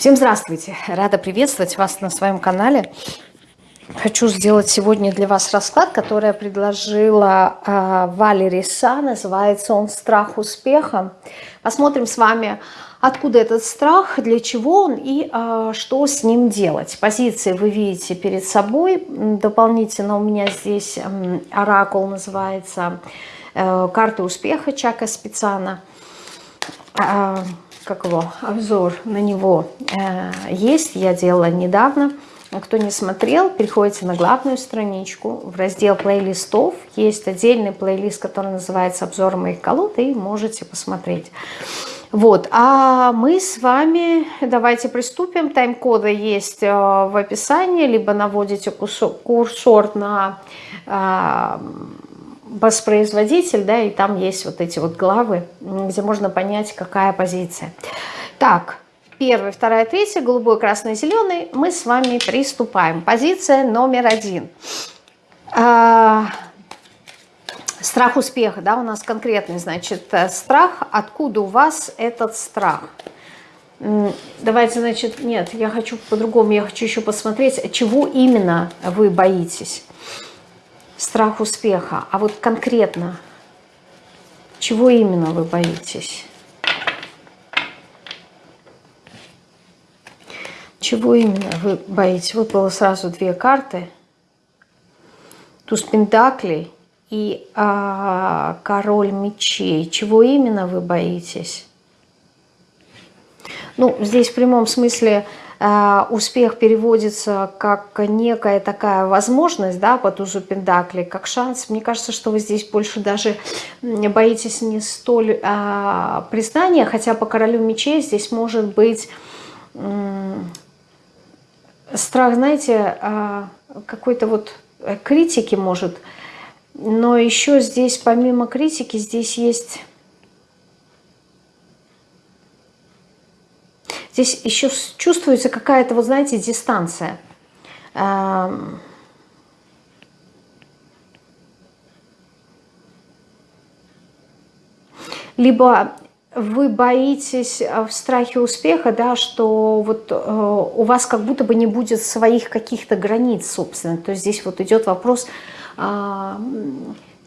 Всем здравствуйте! Рада приветствовать вас на своем канале. Хочу сделать сегодня для вас расклад, который я предложила э, Валерий Са. Называется он «Страх успеха». Посмотрим с вами, откуда этот страх, для чего он и э, что с ним делать. Позиции вы видите перед собой. Дополнительно у меня здесь э, оракул называется э, «Карты успеха» Чака Специана. Э, как его, обзор на него э, есть, я делала недавно. Кто не смотрел, переходите на главную страничку, в раздел плейлистов. Есть отдельный плейлист, который называется «Обзор моих колод», и можете посмотреть. Вот, а мы с вами, давайте приступим. Тайм-коды есть э, в описании, либо наводите курсор на э, воспроизводитель, да, и там есть вот эти вот главы, где можно понять, какая позиция. Так, первая, вторая, третья, голубой, красный, зеленый. Мы с вами приступаем. Позиция номер один. А, страх успеха, да, у нас конкретный, значит, э, страх. Откуда у вас этот страх? Давайте, значит, нет, я хочу по-другому, я хочу еще посмотреть, чего именно вы боитесь страх успеха. А вот конкретно, чего именно вы боитесь? Чего именно вы боитесь? Вот было сразу две карты. Туз Пентаклей и а, Король Мечей. Чего именно вы боитесь? Ну, здесь в прямом смысле успех переводится как некая такая возможность, да, по тузу Пендакли, как шанс. Мне кажется, что вы здесь больше даже боитесь не столь а, признания, хотя по королю мечей здесь может быть страх, знаете, а, какой-то вот критики может, но еще здесь помимо критики здесь есть Здесь еще чувствуется какая-то, вот знаете, дистанция. Либо вы боитесь э, в страхе успеха, да, что вот э, у вас как будто бы не будет своих каких-то границ, собственно. То есть здесь вот идет вопрос э,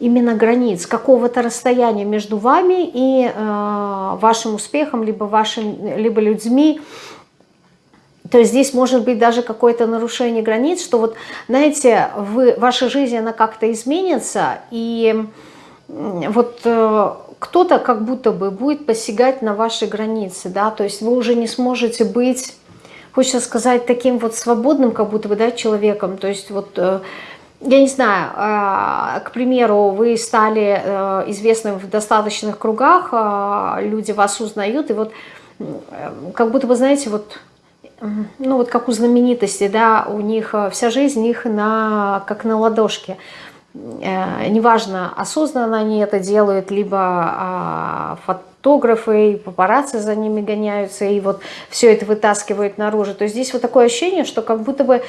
именно границ, какого-то расстояния между вами и э, вашим успехом, либо, вашим, либо людьми. То есть здесь может быть даже какое-то нарушение границ, что вот, знаете, вы, ваша жизнь, она как-то изменится, и вот э, кто-то как будто бы будет посягать на ваши границы, да, то есть вы уже не сможете быть, хочется сказать, таким вот свободным, как будто бы, да, человеком, то есть вот... Э, я не знаю, а, к примеру, вы стали э, известным в достаточных кругах, а, люди вас узнают, и вот как будто бы, знаете, вот, ну вот как у знаменитостей, да, у них э, вся жизнь их на, как на ладошке. Э, неважно, осознанно они это делают, либо а, фотографы и папарацци за ними гоняются, и вот все это вытаскивают наружу. То есть здесь вот такое ощущение, что как будто бы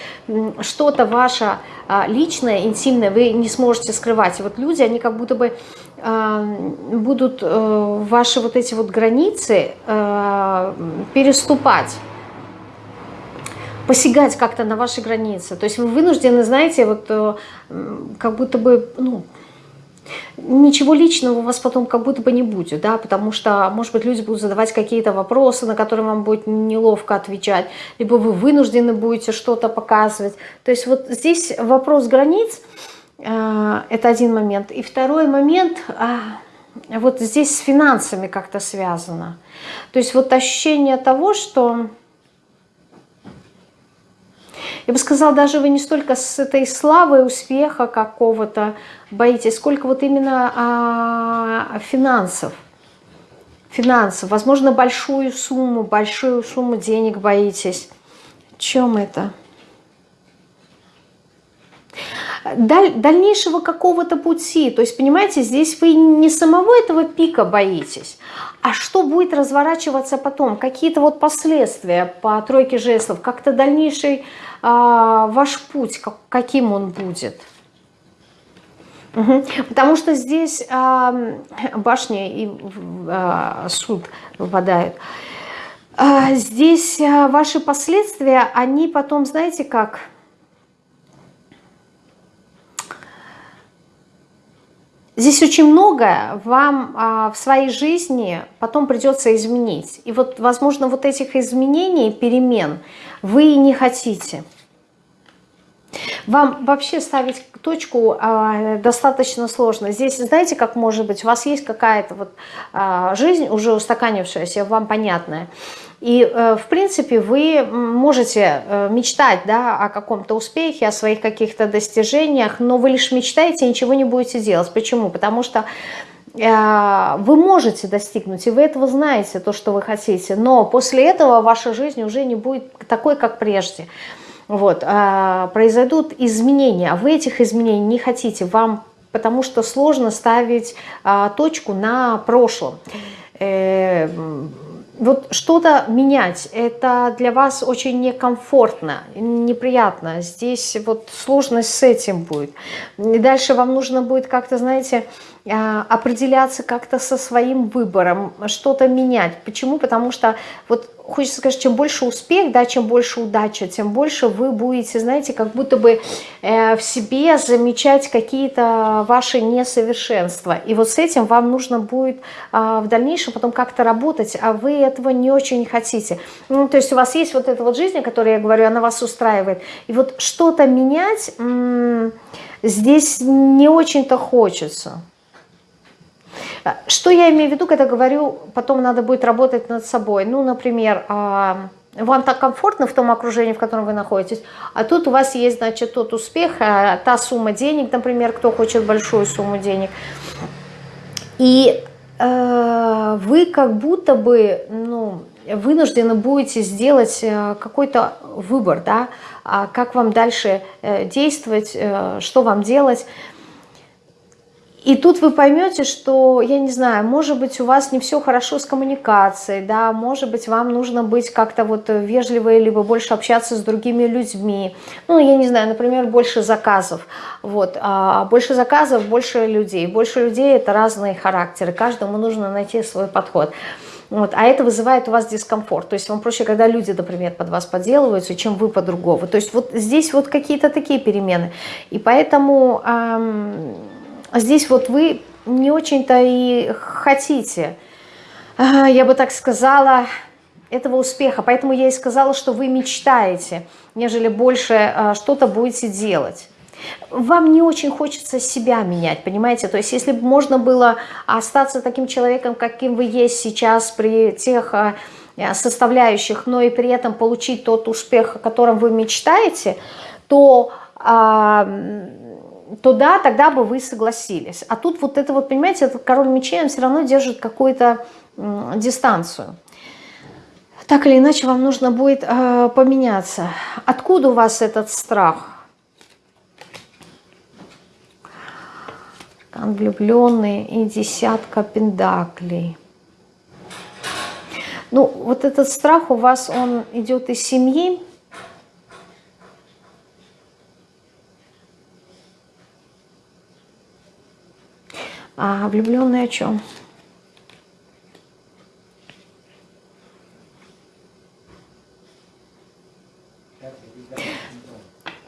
что-то ваше а, личное, интимное вы не сможете скрывать. И вот люди, они как будто бы а, будут э, ваши вот эти вот границы переступать посягать как-то на ваши границы. То есть вы вынуждены, знаете, вот э, как будто бы, ну, ничего личного у вас потом как будто бы не будет, да, потому что, может быть, люди будут задавать какие-то вопросы, на которые вам будет неловко отвечать, либо вы вынуждены будете что-то показывать. То есть вот здесь вопрос границ, э, это один момент. И второй момент, э, вот здесь с финансами как-то связано. То есть вот ощущение того, что я бы сказала, даже вы не столько с этой славой, успеха какого-то боитесь, сколько вот именно а, финансов. Финансов. Возможно, большую сумму, большую сумму денег боитесь. Чем это? Даль, дальнейшего какого-то пути. То есть, понимаете, здесь вы не самого этого пика боитесь, а что будет разворачиваться потом, какие-то вот последствия по тройке жестов, как-то дальнейший а, ваш путь, как, каким он будет. Потому что здесь а, башня и а, суд выпадают. А, здесь ваши последствия, они потом, знаете как... Здесь очень многое вам а, в своей жизни потом придется изменить. И вот, возможно, вот этих изменений, перемен вы не хотите. Вам вообще ставить точку а, достаточно сложно. Здесь, знаете, как может быть, у вас есть какая-то вот а, жизнь уже устаканившаяся, вам понятная. И, э, в принципе, вы можете э, мечтать да, о каком-то успехе, о своих каких-то достижениях, но вы лишь мечтаете и ничего не будете делать. Почему? Потому что э, вы можете достигнуть, и вы этого знаете, то, что вы хотите, но после этого ваша жизнь уже не будет такой, как прежде. Вот, произойдут изменения, а вы этих изменений не хотите, вам потому что сложно ставить точку на прошлом. Вот что-то менять, это для вас очень некомфортно, неприятно. Здесь вот сложность с этим будет. И дальше вам нужно будет как-то, знаете, определяться как-то со своим выбором, что-то менять. Почему? Потому что вот хочется сказать, чем больше успех, да, чем больше удача, тем больше вы будете, знаете, как будто бы э, в себе замечать какие-то ваши несовершенства. И вот с этим вам нужно будет э, в дальнейшем потом как-то работать, а вы этого не очень хотите. Ну, то есть у вас есть вот эта вот жизнь, о которой я говорю, она вас устраивает. И вот что-то менять здесь не очень-то хочется. Что я имею в виду, когда говорю, потом надо будет работать над собой? Ну, например, а, вам так комфортно в том окружении, в котором вы находитесь, а тут у вас есть, значит, тот успех, а, та сумма денег, например, кто хочет большую сумму денег. И э, вы как будто бы, ну, вынуждены будете сделать э, какой-то выбор, да, а как вам дальше э, действовать, что вам делать. И тут вы поймете, что, я не знаю, может быть, у вас не все хорошо с коммуникацией, да, может быть, вам нужно быть как-то вот вежливой, либо больше общаться с другими людьми. Ну, я не знаю, например, больше заказов. Вот, а больше заказов, больше людей. Больше людей – это разные характеры, каждому нужно найти свой подход. Вот, а это вызывает у вас дискомфорт. То есть вам проще, когда люди, например, под вас подделываются, чем вы по-другому. То есть вот здесь вот какие-то такие перемены. И поэтому... Эм, здесь вот вы не очень-то и хотите, я бы так сказала, этого успеха. Поэтому я и сказала, что вы мечтаете, нежели больше а, что-то будете делать. Вам не очень хочется себя менять, понимаете? То есть если бы можно было остаться таким человеком, каким вы есть сейчас при тех а, составляющих, но и при этом получить тот успех, о котором вы мечтаете, то то да, тогда бы вы согласились. А тут вот это вот, понимаете, этот король мечей, он все равно держит какую-то дистанцию. Так или иначе, вам нужно будет э, поменяться. Откуда у вас этот страх? Влюбленный и десятка пендаклей. Ну, вот этот страх у вас, он идет из семьи, А влюбленный о чем?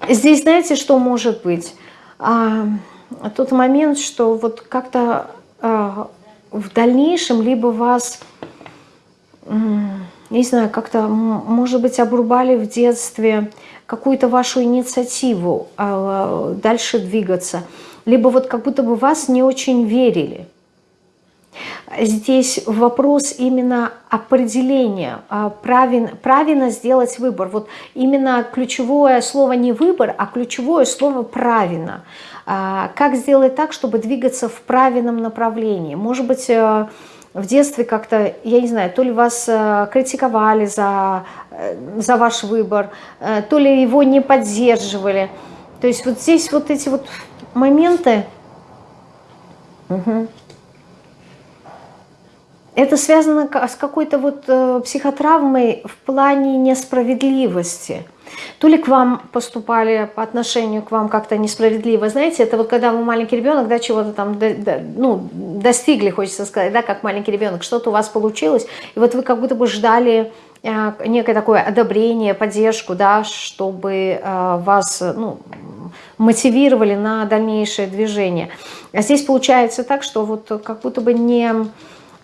Здесь знаете, что может быть? А, тот момент, что вот как-то а, в дальнейшем либо вас, не знаю, как-то, может быть, обрубали в детстве какую-то вашу инициативу а, дальше двигаться – либо вот как будто бы вас не очень верили. Здесь вопрос именно определения, а, правильно, правильно сделать выбор. Вот именно ключевое слово не выбор, а ключевое слово правильно. А, как сделать так, чтобы двигаться в правильном направлении? Может быть, э, в детстве как-то, я не знаю, то ли вас э, критиковали за, э, за ваш выбор, то ли его не поддерживали. То есть вот здесь вот эти вот моменты. Угу. Это связано с какой-то вот э, психотравмой в плане несправедливости. то ли к вам поступали по отношению к вам как-то несправедливо. Знаете, это вот когда вы маленький ребенок, да, чего-то там, да, да, ну, достигли, хочется сказать, да, как маленький ребенок, что-то у вас получилось, и вот вы как будто бы ждали некое такое одобрение, поддержку, да, чтобы э, вас, ну, мотивировали на дальнейшее движение. А здесь получается так, что вот как будто бы не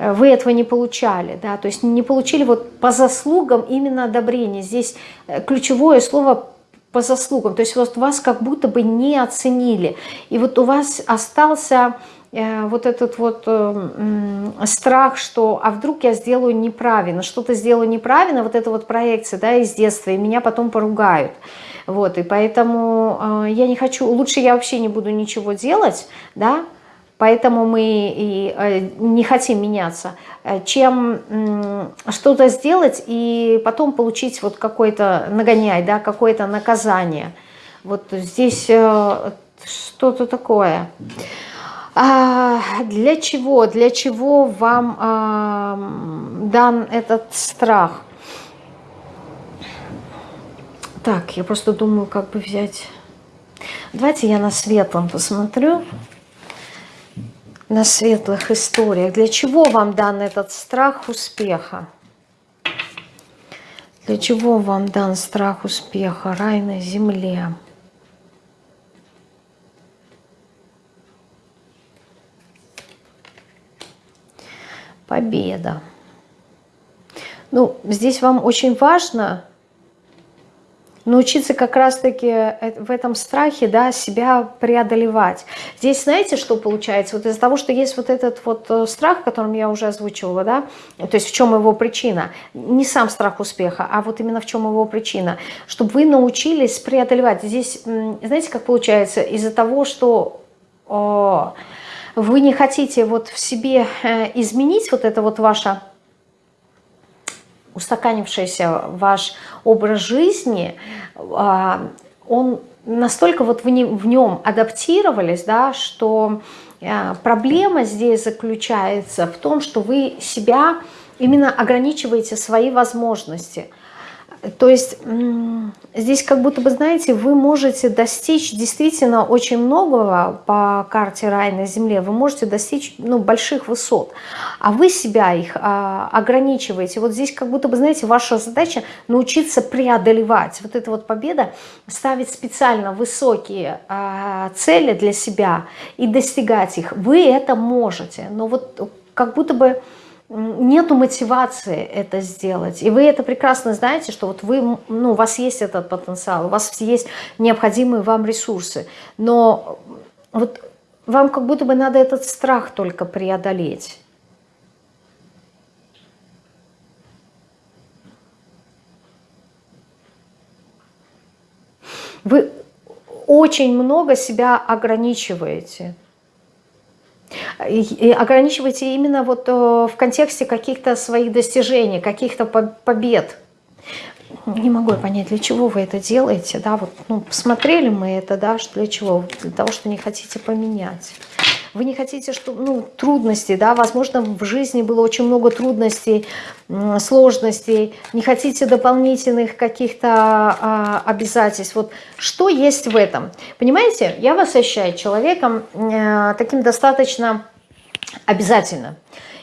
Э, вы этого не получали, да, то есть не получили вот по заслугам именно одобрение. Здесь э, ключевое слово по заслугам, то есть вот вас как будто бы не оценили. И вот у вас остался э, вот этот вот э, э, страх, что а вдруг я сделаю неправильно, что-то сделаю неправильно, вот эта вот проекция, да, из детства, и меня потом поругают. Вот, и поэтому э, я не хочу, лучше я вообще не буду ничего делать, да, Поэтому мы и э, не хотим меняться, э, чем что-то сделать и потом получить вот какой-то нагоняй, да, какое-то наказание. Вот здесь э, что-то такое. А для чего? Для чего вам а, дан этот страх? Так, я просто думаю, как бы взять... Давайте я на светлом посмотрю на светлых историях. Для чего вам дан этот страх успеха? Для чего вам дан страх успеха? Рай на земле. Победа. Ну, здесь вам очень важно научиться как раз-таки э, в этом страхе да, себя преодолевать. Здесь знаете, что получается? Вот из-за того, что есть вот этот вот э, страх, которым я уже озвучивала, да, то есть в чем его причина? Не сам страх успеха, а вот именно в чем его причина. Чтобы вы научились преодолевать. Здесь, знаете, как получается? Из-за того, что о, вы не хотите вот в себе э, изменить вот это вот ваше устаканившийся ваш образ жизни, а, он настолько вот в нем адаптировались, да, что а, проблема здесь заключается в том, что вы себя именно ограничиваете свои возможности – то есть здесь как будто бы, знаете, вы можете достичь действительно очень многого по карте рай на земле, вы можете достичь ну, больших высот, а вы себя их а, ограничиваете. Вот здесь как будто бы, знаете, ваша задача научиться преодолевать. Вот эта вот победа, ставить специально высокие а, цели для себя и достигать их. Вы это можете, но вот как будто бы нету мотивации это сделать. И вы это прекрасно знаете, что вот вы, ну, у вас есть этот потенциал, у вас есть необходимые вам ресурсы. Но вот вам как будто бы надо этот страх только преодолеть. Вы очень много себя ограничиваете и ограничивайте именно вот э, в контексте каких-то своих достижений, каких-то побед. Не могу понять, для чего вы это делаете, да, вот, ну, посмотрели мы это, да, для чего, для того, что не хотите поменять. Вы не хотите, что, ну, трудности, да, возможно, в жизни было очень много трудностей, сложностей, не хотите дополнительных каких-то а, обязательств. Вот что есть в этом? Понимаете, я вас ощущаю человеком э, таким достаточно обязательно.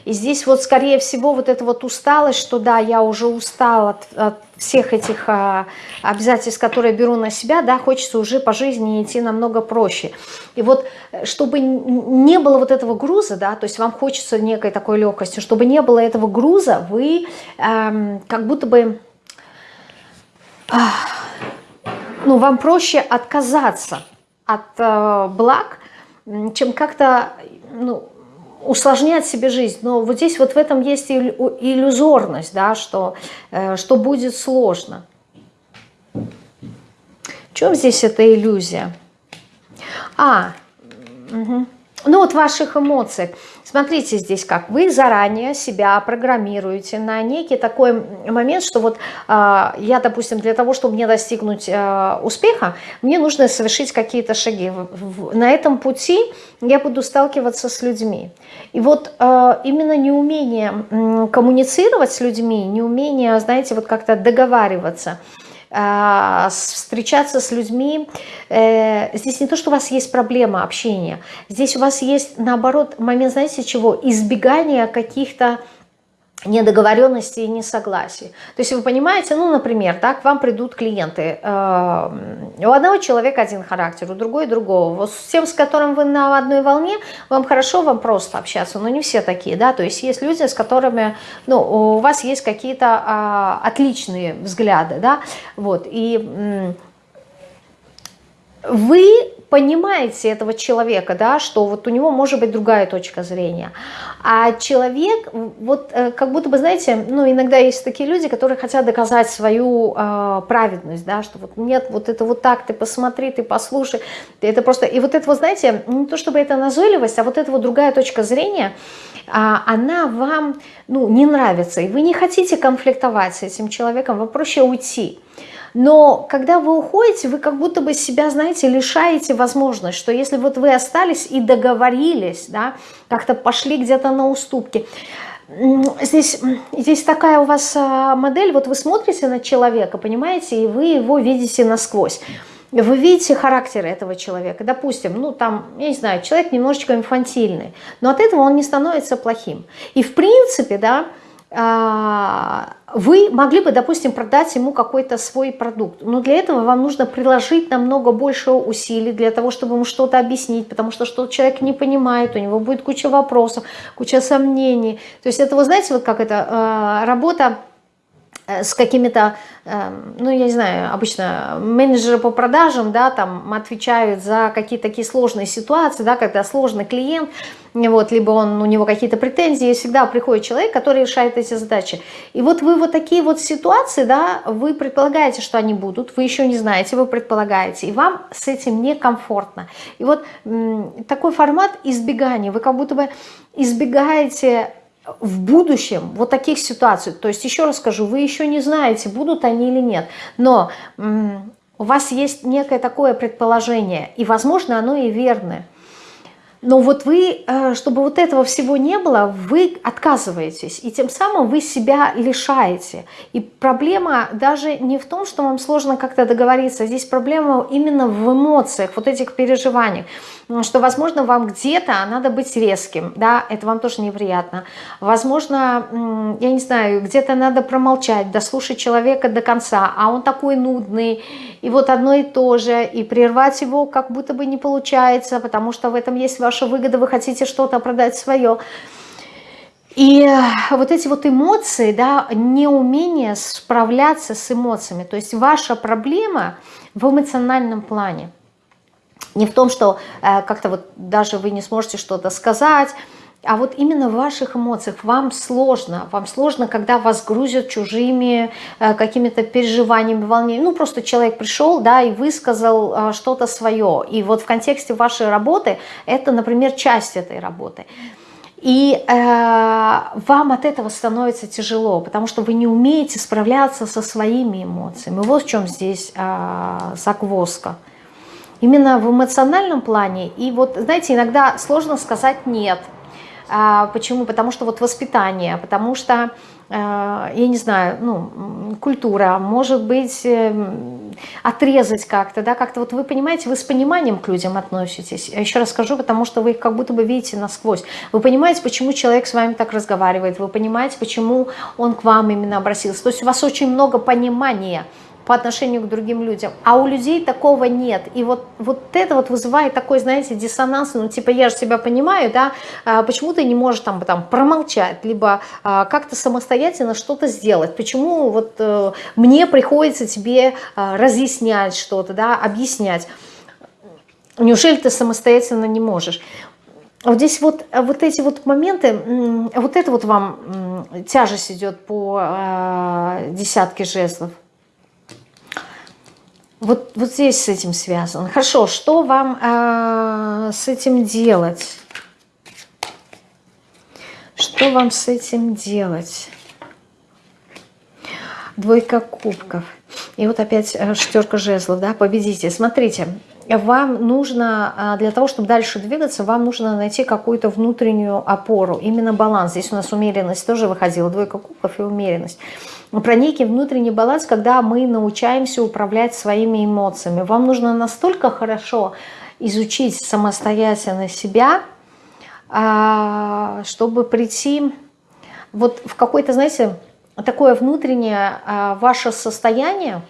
И здесь вот, скорее всего, вот эта вот усталость, что да, я уже устал от, от всех этих а, обязательств, которые беру на себя, да, хочется уже по жизни идти намного проще. И вот, э, чтобы не было вот этого груза, да, то есть вам хочется некой такой легкости, чтобы не было этого груза, вы эм, как будто бы... Э, ну, вам проще отказаться от э, благ, чем как-то ну, усложнять себе жизнь. Но вот здесь вот в этом есть иллюзорность, да, что, э, что будет сложно. В чем здесь эта иллюзия? А, угу. Ну вот в ваших эмоциях. Смотрите здесь как. Вы заранее себя программируете на некий такой момент, что вот э, я, допустим, для того, чтобы мне достигнуть э, успеха, мне нужно совершить какие-то шаги. На этом пути я буду сталкиваться с людьми. И вот э, именно неумение коммуницировать с людьми, неумение, знаете, вот как-то договариваться – э, встречаться с людьми. Э, здесь не то, что у вас есть проблема общения, здесь у вас есть, наоборот, момент, знаете чего, избегания каких-то недоговоренности и несогласий. То есть вы понимаете, ну, например, да, к вам придут клиенты. Э, у одного человека один характер, у другой другого. Вот с тем, с которым вы на одной волне, вам хорошо, вам просто общаться, но не все такие, да, то есть есть люди, с которыми, ну, у вас есть какие-то а, отличные взгляды, да, вот, и вы понимаете этого человека, да, что вот у него может быть другая точка зрения. А человек, вот э, как будто бы, знаете, ну иногда есть такие люди, которые хотят доказать свою э, праведность, да, что вот нет, вот это вот так, ты посмотри, ты послушай, это просто, и вот это вот, знаете, не то чтобы это назойливость, а вот эта вот другая точка зрения, а, она вам, ну, не нравится, и вы не хотите конфликтовать с этим человеком, вам проще уйти. Но когда вы уходите, вы как будто бы себя, знаете, лишаете возможность, что если вот вы остались и договорились, да, как-то пошли где-то на уступки, Здесь, здесь такая у вас а, модель, вот вы смотрите на человека, понимаете, и вы его видите насквозь. Вы видите характер этого человека. Допустим, ну там, я не знаю, человек немножечко инфантильный, но от этого он не становится плохим. И в принципе, да, вы могли бы, допустим, продать ему какой-то свой продукт, но для этого вам нужно приложить намного больше усилий для того, чтобы ему что-то объяснить, потому что что человек не понимает, у него будет куча вопросов, куча сомнений. То есть это, вы знаете, вот как это, а, работа с какими-то, эм, ну, я не знаю, обычно менеджеры по продажам, да, там отвечают за какие-то такие сложные ситуации, да, когда сложный клиент, вот, либо он, у него какие-то претензии, всегда приходит человек, который решает эти задачи. И вот вы вот такие вот ситуации, да, вы предполагаете, что они будут, вы еще не знаете, вы предполагаете, и вам с этим некомфортно. И вот такой формат избегания, вы как будто бы избегаете в будущем вот таких ситуаций, то есть еще раз скажу, вы еще не знаете, будут они или нет, но у вас есть некое такое предположение, и возможно оно и верное. Но вот вы, э, чтобы вот этого всего не было, вы отказываетесь, и тем самым вы себя лишаете. И проблема даже не в том, что вам сложно как-то договориться, здесь проблема именно в эмоциях, вот этих переживаниях что, возможно, вам где-то надо быть резким, да, это вам тоже неприятно. Возможно, я не знаю, где-то надо промолчать, дослушать человека до конца, а он такой нудный, и вот одно и то же, и прервать его как будто бы не получается, потому что в этом есть ваша выгода, вы хотите что-то продать свое. И вот эти вот эмоции, да, неумение справляться с эмоциями, то есть ваша проблема в эмоциональном плане – не в том, что э, как-то вот даже вы не сможете что-то сказать, а вот именно в ваших эмоциях вам сложно. Вам сложно, когда вас грузят чужими э, какими-то переживаниями, волнениями. Ну, просто человек пришел, да, и высказал э, что-то свое. И вот в контексте вашей работы это, например, часть этой работы. И э, вам от этого становится тяжело, потому что вы не умеете справляться со своими эмоциями. Вот в чем здесь э, загвоздка именно в эмоциональном плане. И вот, знаете, иногда сложно сказать «нет». А, почему? Потому что вот воспитание, потому что, э, я не знаю, ну, культура, может быть, э, отрезать как-то, да, как-то вот вы понимаете, вы с пониманием к людям относитесь. Я еще раз скажу, потому что вы их как будто бы видите насквозь. Вы понимаете, почему человек с вами так разговаривает, вы понимаете, почему он к вам именно обратился. То есть у вас очень много понимания, по отношению к другим людям. А у людей такого нет. И вот, вот это вот вызывает такой, знаете, диссонанс. Ну, типа, я же себя понимаю, да, а почему ты не можешь там, там промолчать, либо а, как-то самостоятельно что-то сделать? Почему вот а, мне приходится тебе а, разъяснять что-то, да, объяснять? Неужели ты самостоятельно не можешь? Вот здесь вот, вот эти вот моменты, вот это вот вам тяжесть идет по э, десятке жезлов. Вот, вот здесь с этим связано. Хорошо, что вам э, с этим делать? Что вам с этим делать? Двойка кубков. И вот опять э, шестерка жезлов, да, победите. Смотрите, вам нужно, а, для того, чтобы дальше двигаться, вам нужно найти какую-то внутреннюю опору, именно баланс. Здесь у нас умеренность тоже выходила, двойка кубков и умеренность. Про некий внутренний баланс, когда мы научаемся управлять своими эмоциями. Вам нужно настолько хорошо изучить самостоятельно себя, а, чтобы прийти вот в какой-то, знаете, такое внутреннее а, ваше состояние,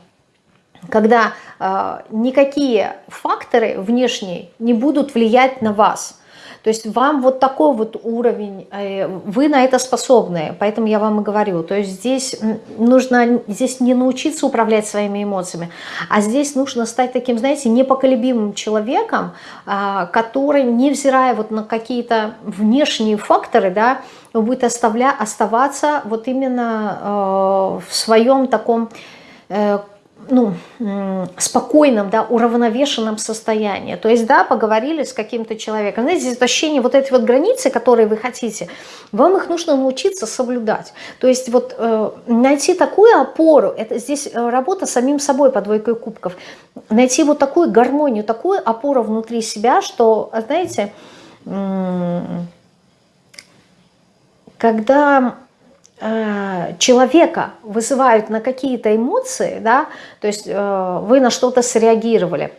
когда э, никакие факторы внешние не будут влиять на вас. То есть вам вот такой вот уровень, э, вы на это способны, поэтому я вам и говорю. То есть здесь нужно здесь не научиться управлять своими эмоциями, а здесь нужно стать таким, знаете, непоколебимым человеком, э, который, невзирая вот на какие-то внешние факторы, да, будет оставля, оставаться вот именно э, в своем таком э, ну, спокойном, да, уравновешенном состоянии. То есть, да, поговорили с каким-то человеком. Знаете, здесь ощущение вот эти вот границы, которые вы хотите, вам их нужно научиться соблюдать. То есть вот э, найти такую опору, это здесь э, работа самим собой по двойкой кубков, найти вот такую гармонию, такую опору внутри себя, что, знаете, когда Э, человека вызывают на какие-то эмоции, да, то есть э, вы на что-то среагировали,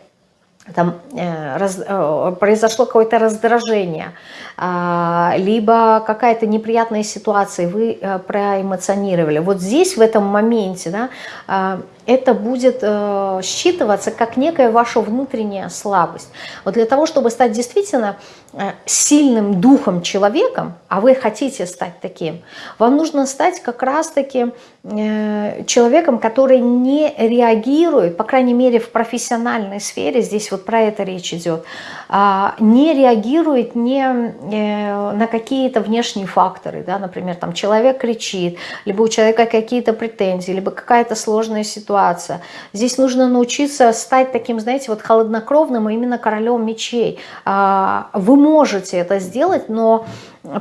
там э, раз, э, произошло какое-то раздражение, э, либо какая-то неприятная ситуация, вы э, проэмоционировали. Вот здесь, в этом моменте, да, э, это будет э, считываться как некая ваша внутренняя слабость. Вот для того, чтобы стать действительно э, сильным духом человеком, а вы хотите стать таким, вам нужно стать как раз-таки э, человеком, который не реагирует, по крайней мере в профессиональной сфере, здесь вот про это речь идет, э, не реагирует не, э, на какие-то внешние факторы, да, например, там человек кричит, либо у человека какие-то претензии, либо какая-то сложная ситуация, ситуация. Здесь нужно научиться стать таким, знаете, вот холоднокровным, а именно королем мечей. А, вы можете это сделать, но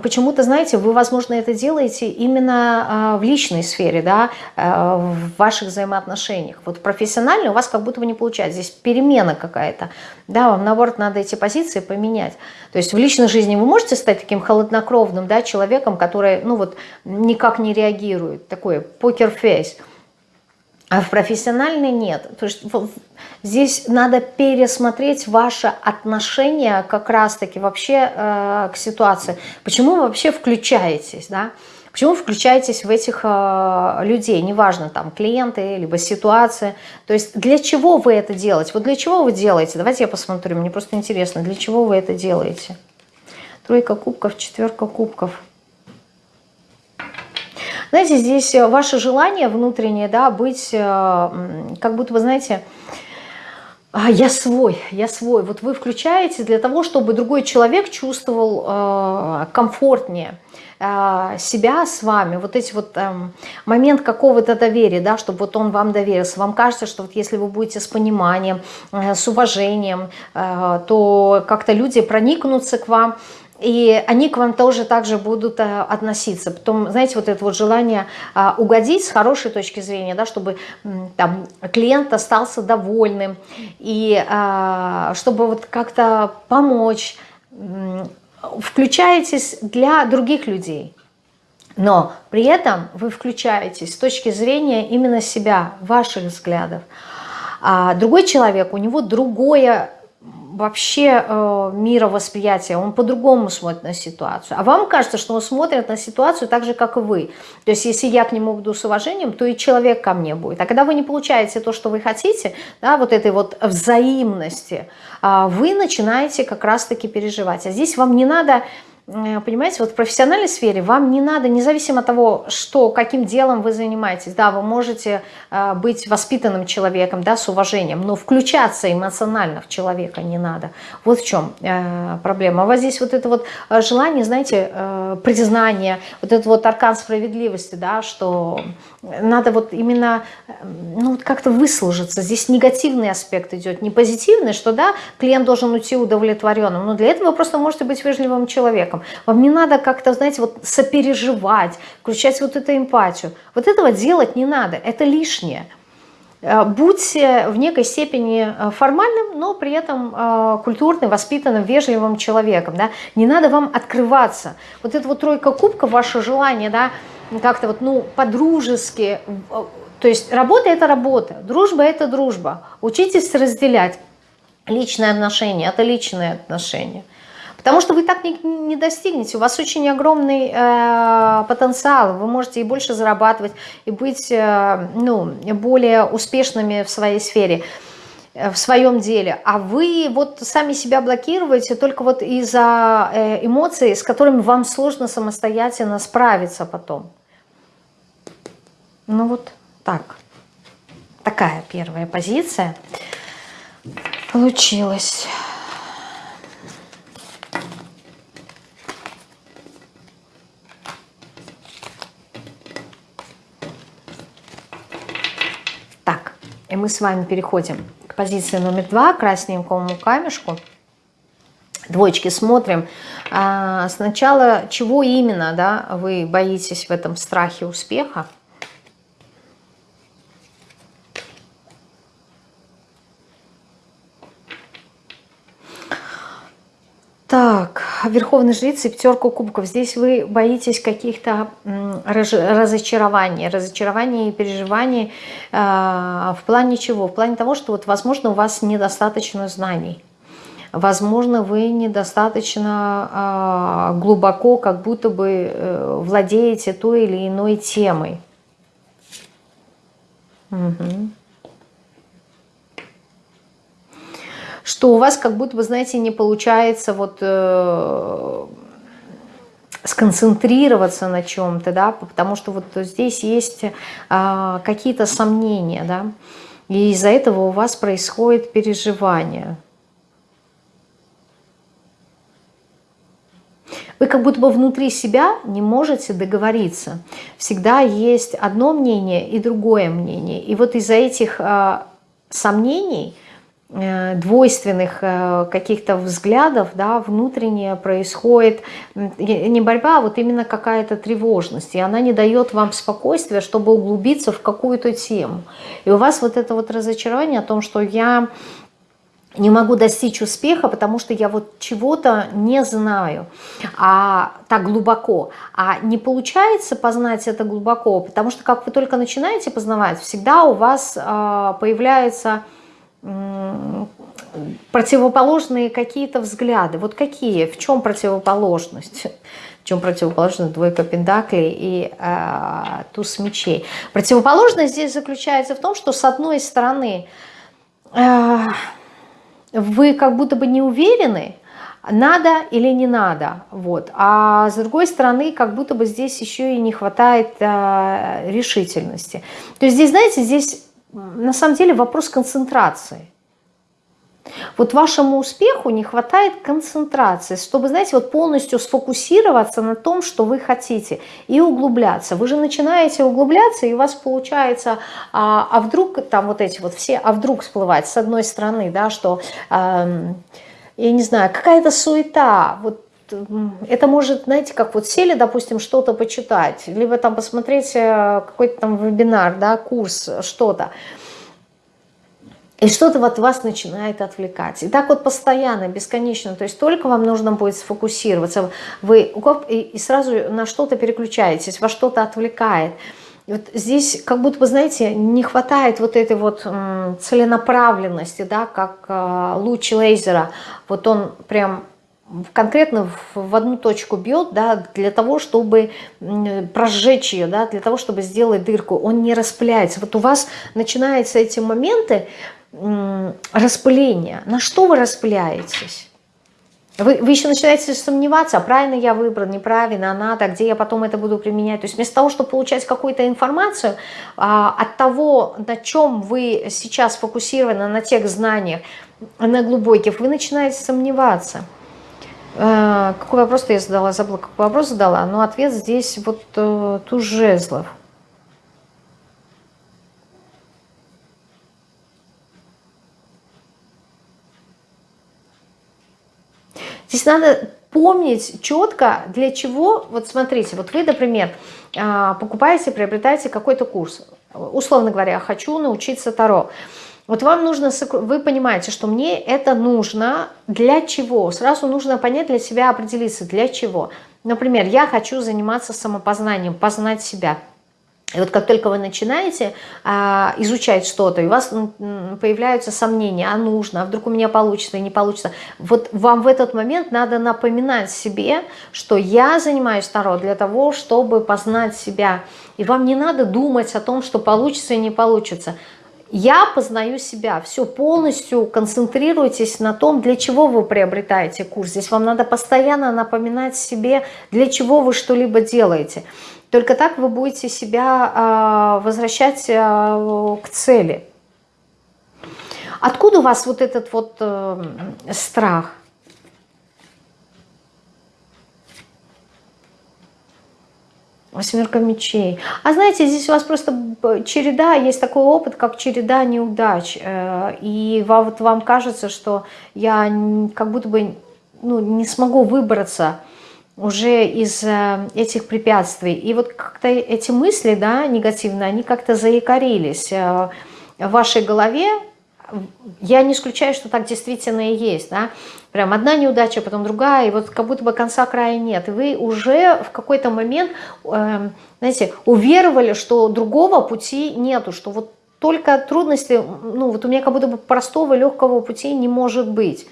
почему-то, знаете, вы, возможно, это делаете именно а, в личной сфере, да, в ваших взаимоотношениях. Вот профессионально у вас как будто бы не получается. Здесь перемена какая-то. Да, вам, наоборот, надо эти позиции поменять. То есть в личной жизни вы можете стать таким холоднокровным да, человеком, который ну, вот, никак не реагирует, такой покер-фейс. А в профессиональной нет. То есть здесь надо пересмотреть ваше отношение как раз-таки вообще э, к ситуации. Почему вы вообще включаетесь, да? Почему включаетесь в этих э, людей, неважно, там, клиенты, либо ситуация. То есть для чего вы это делаете? Вот для чего вы делаете? Давайте я посмотрю, мне просто интересно, для чего вы это делаете? Тройка кубков, четверка кубков. Знаете, здесь э, ваше желание внутреннее, да, быть, э, как будто вы, знаете, «А, я свой, я свой. Вот вы включаете для того, чтобы другой человек чувствовал э, комфортнее себя с вами, вот эти вот эм, момент какого-то доверия, да, чтобы вот он вам доверился. Вам кажется, что вот если вы будете с пониманием, с уважением, то как-то люди проникнутся к вам, и они к вам тоже также будут э, относиться. Потом, знаете, вот это вот желание а, угодить с хорошей точки зрения, да, чтобы там, клиент остался довольным, и а, чтобы вот как-то помочь, включаетесь для других людей. Но при этом вы включаетесь с точки зрения именно себя, ваших взглядов. А другой человек, у него другое вообще э, мировосприятие, он по-другому смотрит на ситуацию. А вам кажется, что он смотрит на ситуацию так же, как и вы. То есть, если я к нему буду с уважением, то и человек ко мне будет. А когда вы не получаете то, что вы хотите, да, вот этой вот взаимности, э, вы начинаете как раз-таки переживать. А здесь вам не надо понимаете, вот в профессиональной сфере вам не надо, независимо от того, что, каким делом вы занимаетесь, да, вы можете э, быть воспитанным человеком, да, с уважением, но включаться эмоционально в человека не надо. Вот в чем э, проблема. А у здесь вот это вот желание, знаете, признание, вот этот вот аркан справедливости, да, что надо вот именно, ну, вот как-то выслужиться. Здесь негативный аспект идет, не позитивный, что, да, клиент должен уйти удовлетворенным, но для этого вы просто можете быть вежливым человеком. Вам не надо как-то, знаете, вот сопереживать, включать вот эту эмпатию. Вот этого делать не надо, это лишнее. Э, будьте в некой степени э, формальным, но при этом э, культурным, воспитанным, вежливым человеком. Да? Не надо вам открываться. Вот эта вот тройка кубков, ваше желание, да, как-то вот, ну, по-дружески. То есть работа – это работа, дружба – это дружба. Учитесь разделять. Личные отношения – это личные отношения. Потому что вы так не, не достигнете. У вас очень огромный э, потенциал. Вы можете и больше зарабатывать, и быть э, ну, более успешными в своей сфере, э, в своем деле. А вы вот сами себя блокируете только вот из-за э, эмоций, с которыми вам сложно самостоятельно справиться потом. Ну вот так. Такая первая позиция получилась. И мы с вами переходим к позиции номер два, красненькому камешку. Двоечки смотрим. А, сначала, чего именно да, вы боитесь в этом страхе успеха? Так, Верховный Жрица и пятерка кубков. Здесь вы боитесь каких-то разочарований, разочарований и переживаний э, в плане чего? В плане того, что, вот, возможно, у вас недостаточно знаний. Возможно, вы недостаточно э, глубоко, как будто бы э, владеете той или иной темой. Угу. Что у вас как будто бы, знаете, не получается вот э, сконцентрироваться на чем-то, да, потому что вот здесь есть э, какие-то сомнения, да, и из-за этого у вас происходит переживание. Вы как будто бы внутри себя не можете договориться. Всегда есть одно мнение и другое мнение. И вот из-за этих э, сомнений – двойственных э, каких-то взглядов, да, внутренне происходит не борьба, а вот именно какая-то тревожность, и она не дает вам спокойствия, чтобы углубиться в какую-то тему. И у вас вот это вот разочарование о том, что я не могу достичь успеха, потому что я вот чего-то не знаю а, так глубоко. А не получается познать это глубоко, потому что как вы только начинаете познавать, всегда у вас а, появляется противоположные какие-то взгляды. Вот какие? В чем противоположность? В чем противоположность двойка пентаклей и э, туз мечей? Противоположность здесь заключается в том, что с одной стороны э, вы как будто бы не уверены, надо или не надо, вот. а с другой стороны, как будто бы здесь еще и не хватает э, решительности. То есть здесь, знаете, здесь на самом деле вопрос концентрации. Вот вашему успеху не хватает концентрации, чтобы, знаете, вот полностью сфокусироваться на том, что вы хотите, и углубляться. Вы же начинаете углубляться, и у вас получается, а, а вдруг там вот эти вот все, а вдруг всплывать с одной стороны, да, что, э, я не знаю, какая-то суета, вот это может, знаете, как вот сели, допустим, что-то почитать, либо там посмотреть э, какой-то там вебинар, да, курс, что-то. И что-то вот вас начинает отвлекать. И так вот постоянно, бесконечно. То есть только вам нужно будет сфокусироваться. Вы и сразу на что-то переключаетесь, во что-то отвлекает. Вот здесь как будто бы, знаете, не хватает вот этой вот целенаправленности, да, как э, луч лазера. Вот он прям конкретно в одну точку бьет, да, для того, чтобы прожечь ее, да, для того, чтобы сделать дырку, он не распыляется. Вот у вас начинаются эти моменты распыления. На что вы распыляетесь? Вы, вы еще начинаете сомневаться, а правильно я выбрал, неправильно, а надо, где я потом это буду применять. То есть вместо того, чтобы получать какую-то информацию, а, от того, на чем вы сейчас фокусированы, на тех знаниях, на глубоких, вы начинаете сомневаться. Э, какой вопрос я задала? Забыла, какой вопрос задала. Но ответ здесь вот э, туз жезлов. Здесь надо помнить четко, для чего, вот смотрите, вот вы, например, э, покупаете, приобретаете какой-то курс. условно говоря, хочу научиться Таро. Вот вам нужно, вы понимаете, что мне это нужно для чего? Сразу нужно понять для себя, определиться, для чего. Например, я хочу заниматься самопознанием, познать себя – и вот как только вы начинаете а, изучать что-то, и у вас появляются сомнения, а нужно, а вдруг у меня получится и не получится, вот вам в этот момент надо напоминать себе, что я занимаюсь Таро для того, чтобы познать себя. И вам не надо думать о том, что получится и не получится. Я познаю себя. Все, полностью концентрируйтесь на том, для чего вы приобретаете курс. Здесь вам надо постоянно напоминать себе, для чего вы что-либо делаете. Только так вы будете себя а, возвращать а, к цели. Откуда у вас вот этот вот э, страх? Восьмерка мечей. А знаете, здесь у вас просто череда, есть такой опыт, как череда неудач. Э, и вот вам кажется, что я как будто бы ну, не смогу выбраться уже из э, этих препятствий. И вот как-то эти мысли, да, негативные, они как-то заякорились э, в вашей голове. Я не исключаю, что так действительно и есть, да. Прям одна неудача, потом другая, и вот как будто бы конца края нет. И вы уже в какой-то момент, э, знаете, уверовали, что другого пути нету, что вот только трудности, ну вот у меня как будто бы простого, легкого пути не может быть.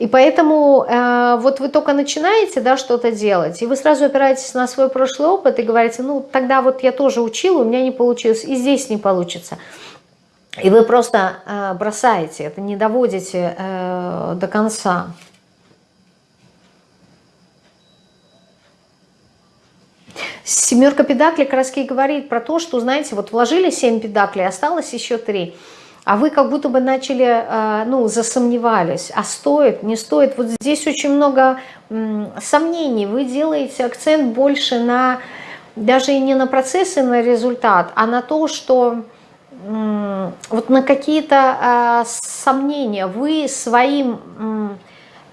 И поэтому э, вот вы только начинаете да, что-то делать, и вы сразу опираетесь на свой прошлый опыт и говорите, ну тогда вот я тоже учила, у меня не получилось, и здесь не получится. И вы просто э, бросаете, это не доводите э, до конца. Семерка педаклей как говорит про то, что, знаете, вот вложили 7 педаклей, осталось еще 3 а вы как будто бы начали, э, ну, засомневались, а стоит, не стоит. Вот здесь очень много сомнений, вы делаете акцент больше на, даже и не на процесс и на результат, а на то, что вот на какие-то а, сомнения. Вы своим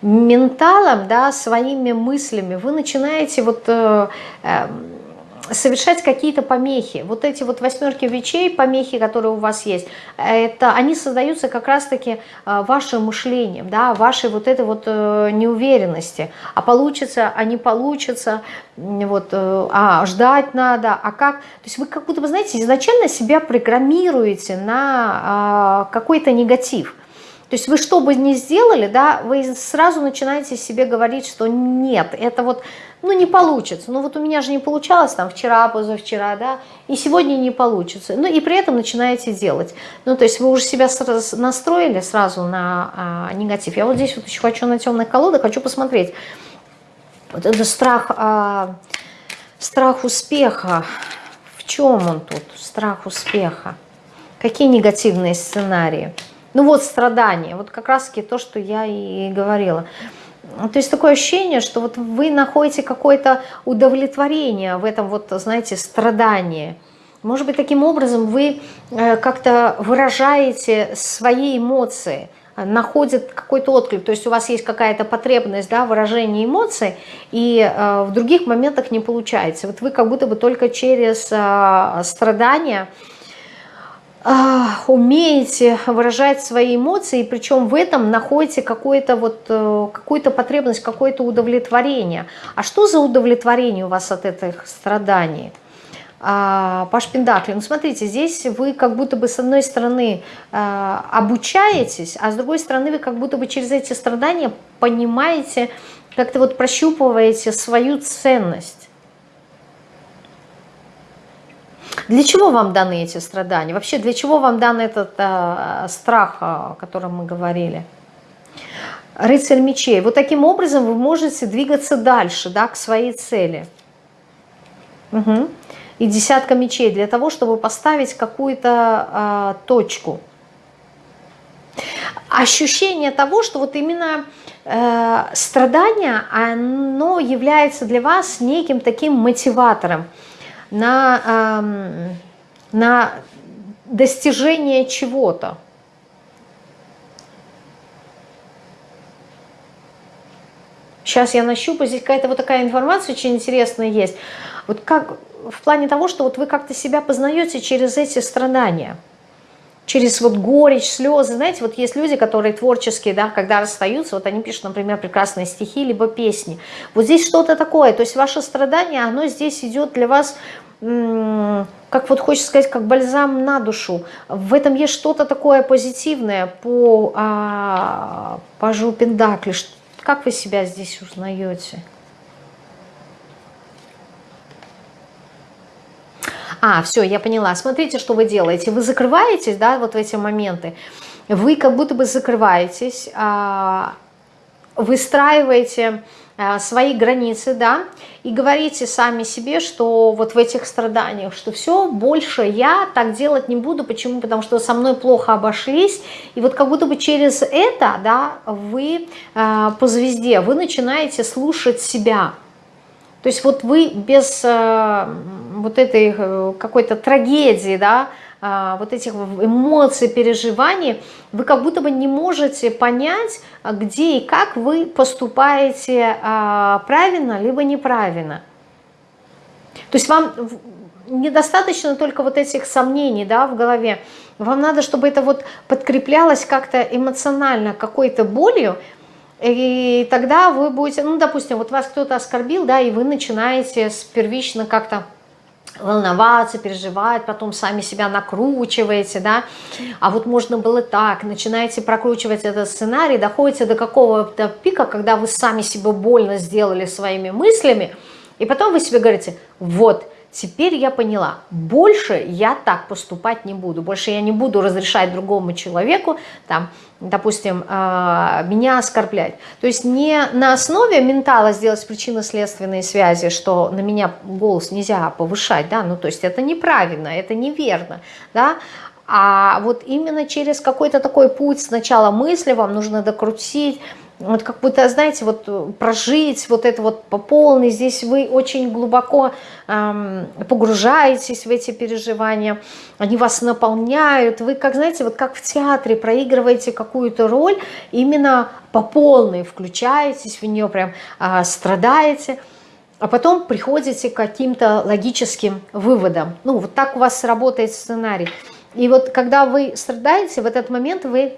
менталом, да, своими мыслями, вы начинаете вот э, э, совершать какие-то помехи. Вот эти вот восьмерки вечей, помехи, которые у вас есть, это, они создаются как раз-таки э, вашим мышлением, да, вашей вот этой вот э, неуверенности. А получится, а не получится, вот, э, а ждать надо, а как. То есть вы как будто бы, знаете, изначально себя программируете на а, какой-то негатив. То есть вы что бы ни сделали, да, вы сразу начинаете себе говорить, что нет, это вот, ну не получится. Ну вот у меня же не получалось там вчера, позавчера, да, и сегодня не получится. Ну и при этом начинаете делать. Ну то есть вы уже себя настроили сразу на а, негатив. Я вот здесь вот еще хочу на темных колодах, хочу посмотреть. Вот это страх, а, страх успеха. В чем он тут? Страх успеха. Какие негативные сценарии? Ну вот страдания, вот как раз-таки то, что я и говорила. То есть такое ощущение, что вот вы находите какое-то удовлетворение в этом вот, знаете, страдании. Может быть, таким образом вы э, как-то выражаете свои эмоции, находит какой-то отклик, то есть у вас есть какая-то потребность да, выражения эмоций, и э, в других моментах не получается. Вот вы как будто бы только через э, страдания умеете выражать свои эмоции, причем в этом находите какую-то вот, э, какую-то потребность, какое-то удовлетворение. А что за удовлетворение у вас от этих страданий? А, Паш Пендакли, ну смотрите, здесь вы как будто бы с одной стороны а, обучаетесь, а с другой стороны вы как будто бы через эти страдания понимаете, как-то вот прощупываете свою ценность. Для чего вам даны эти страдания? Вообще, для чего вам дан этот э, страх, о котором мы говорили? Рыцарь мечей. Вот таким образом вы можете двигаться дальше, да, к своей цели. Угу. И десятка мечей для того, чтобы поставить какую-то э, точку. Ощущение того, что вот именно э, страдание, оно является для вас неким таким мотиватором на, на достижение чего-то. Сейчас я нащупаю, здесь какая-то вот такая информация очень интересная есть. Вот как в плане того, что вот вы как-то себя познаете через эти страдания через вот горечь, слезы. Знаете, вот есть люди, которые творческие, да, когда расстаются, вот они пишут, например, прекрасные стихи, либо песни. Вот здесь что-то такое, то есть ваше страдание, оно здесь идет для вас, как вот хочется сказать, как бальзам на душу. В этом есть что-то такое позитивное по а, пажу Пендакли. Как вы себя здесь узнаете? А, все, я поняла. Смотрите, что вы делаете. Вы закрываетесь, да, вот в эти моменты. Вы как будто бы закрываетесь, а, выстраиваете а, свои границы, да, и говорите сами себе, что вот в этих страданиях, что все, больше я так делать не буду. Почему? Потому что со мной плохо обошлись, и вот как будто бы через это, да, вы э, по звезде, вы начинаете слушать себя, то есть вот вы без вот этой э, какой-то трагедии, да, э, вот этих эмоций, переживаний, вы как будто бы не можете понять, где и как вы поступаете э, правильно, либо неправильно. То есть вам недостаточно только вот этих сомнений да, в голове, вам надо, чтобы это вот подкреплялось как-то эмоционально какой-то болью, и тогда вы будете, ну, допустим, вот вас кто-то оскорбил, да, и вы начинаете первично как-то волноваться, переживать, потом сами себя накручиваете, да, а вот можно было так, начинаете прокручивать этот сценарий, доходите до какого-то пика, когда вы сами себе больно сделали своими мыслями, и потом вы себе говорите, вот, Теперь я поняла, больше я так поступать не буду, больше я не буду разрешать другому человеку, там, допустим, э, меня оскорблять. То есть не на основе ментала сделать причинно-следственные связи, что на меня голос нельзя повышать, да, ну то есть это неправильно, это неверно, да, а вот именно через какой-то такой путь сначала мысли вам нужно докрутить, вот как будто, знаете, вот э, прожить вот это вот по полной, здесь вы очень глубоко эм, погружаетесь в эти переживания, они вас наполняют, вы, как знаете, вот как в театре проигрываете какую-то роль, именно по полной включаетесь в нее, прям э, страдаете, а потом приходите к каким-то логическим выводам. Ну, вот так у вас работает сценарий. И вот когда вы страдаете, в этот момент вы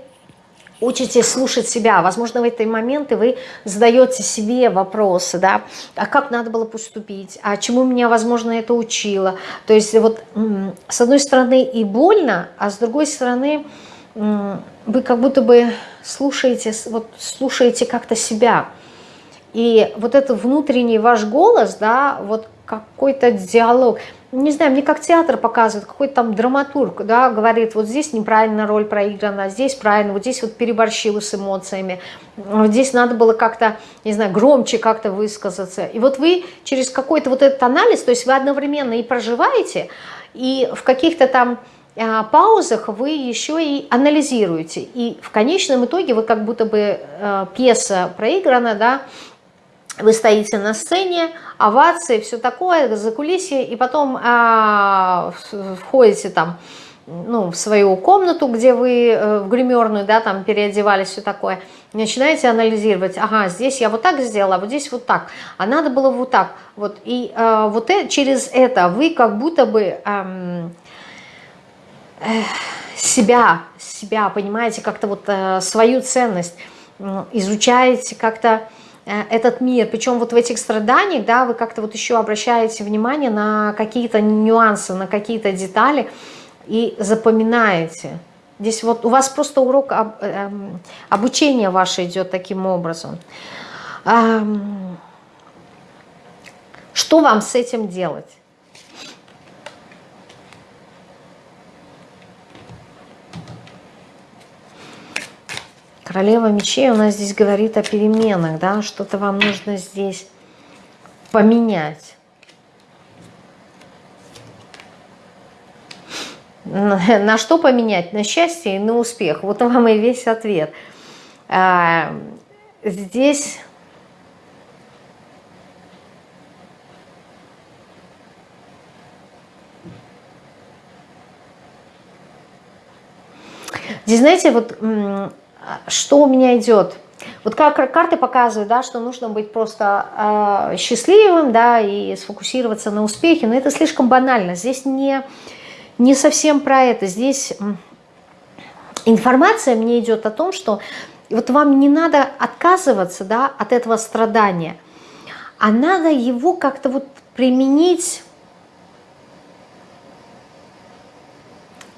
учитесь слушать себя. Возможно, в эти моменты вы задаете себе вопросы, да, а как надо было поступить, а чему меня, возможно, это учило. То есть вот с одной стороны и больно, а с другой стороны вы как будто бы слушаете, вот слушаете как-то себя. И вот этот внутренний ваш голос, да, вот какой-то диалог – не знаю, мне как театр показывает, какой-то там драматург, да, говорит, вот здесь неправильно роль проиграна, здесь правильно, вот здесь вот переборщила с эмоциями, вот здесь надо было как-то, не знаю, громче как-то высказаться. И вот вы через какой-то вот этот анализ, то есть вы одновременно и проживаете, и в каких-то там а, паузах вы еще и анализируете. И в конечном итоге вы как будто бы э, пьеса проиграна, да, вы стоите на сцене, овации, все такое, за кулисье, и потом а, входите там ну, в свою комнату, где вы э, в гримерную, да, там переодевались, все такое, начинаете анализировать, ага, здесь я вот так сделала, а вот здесь вот так, а надо было вот так, вот, и э, вот э, через это вы как будто бы э, э, себя, себя, понимаете, как-то вот э, свою ценность э, изучаете, как-то этот мир. Причем вот в этих страданиях, да, вы как-то вот еще обращаете внимание на какие-то нюансы, на какие-то детали и запоминаете. Здесь вот у вас просто урок об, э, обучения ваше идет таким образом. Эм, что вам с этим делать? Королева мечей у нас здесь говорит о переменах, да, что-то вам нужно здесь поменять. На что поменять? На счастье и на успех. Вот вам и весь ответ. А, здесь... Здесь, знаете, вот что у меня идет? Вот как карты показывают, да, что нужно быть просто э, счастливым, да, и сфокусироваться на успехе, но это слишком банально. Здесь не, не совсем про это. Здесь информация мне идет о том, что вот вам не надо отказываться, да, от этого страдания, а надо его как-то вот применить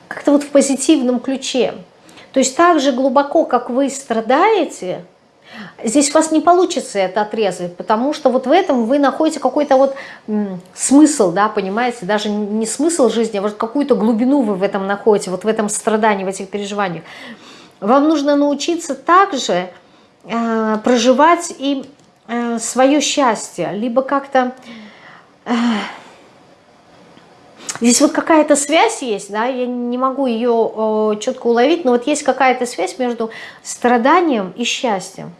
как-то вот в позитивном ключе. То есть так же глубоко, как вы страдаете, здесь у вас не получится это отрезать, потому что вот в этом вы находите какой-то вот смысл, да, понимаете, даже не смысл жизни, а вот какую-то глубину вы в этом находите, вот в этом страдании, в этих переживаниях. Вам нужно научиться также э, проживать и э, свое счастье, либо как-то... Э, Здесь вот какая-то связь есть, да, я не могу ее четко уловить, но вот есть какая-то связь между страданием и счастьем.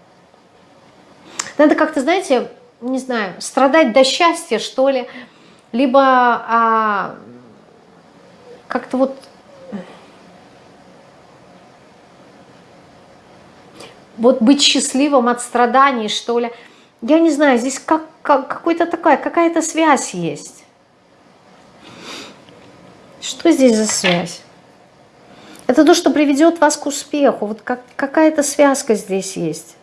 Надо как-то, знаете, не знаю, страдать до счастья, что ли, либо а, как-то вот вот быть счастливым от страданий, что ли. Я не знаю, здесь как, как, какой-то такая, какая-то связь есть. Что здесь за связь? Это то, что приведет вас к успеху. Вот как, какая-то связка здесь есть.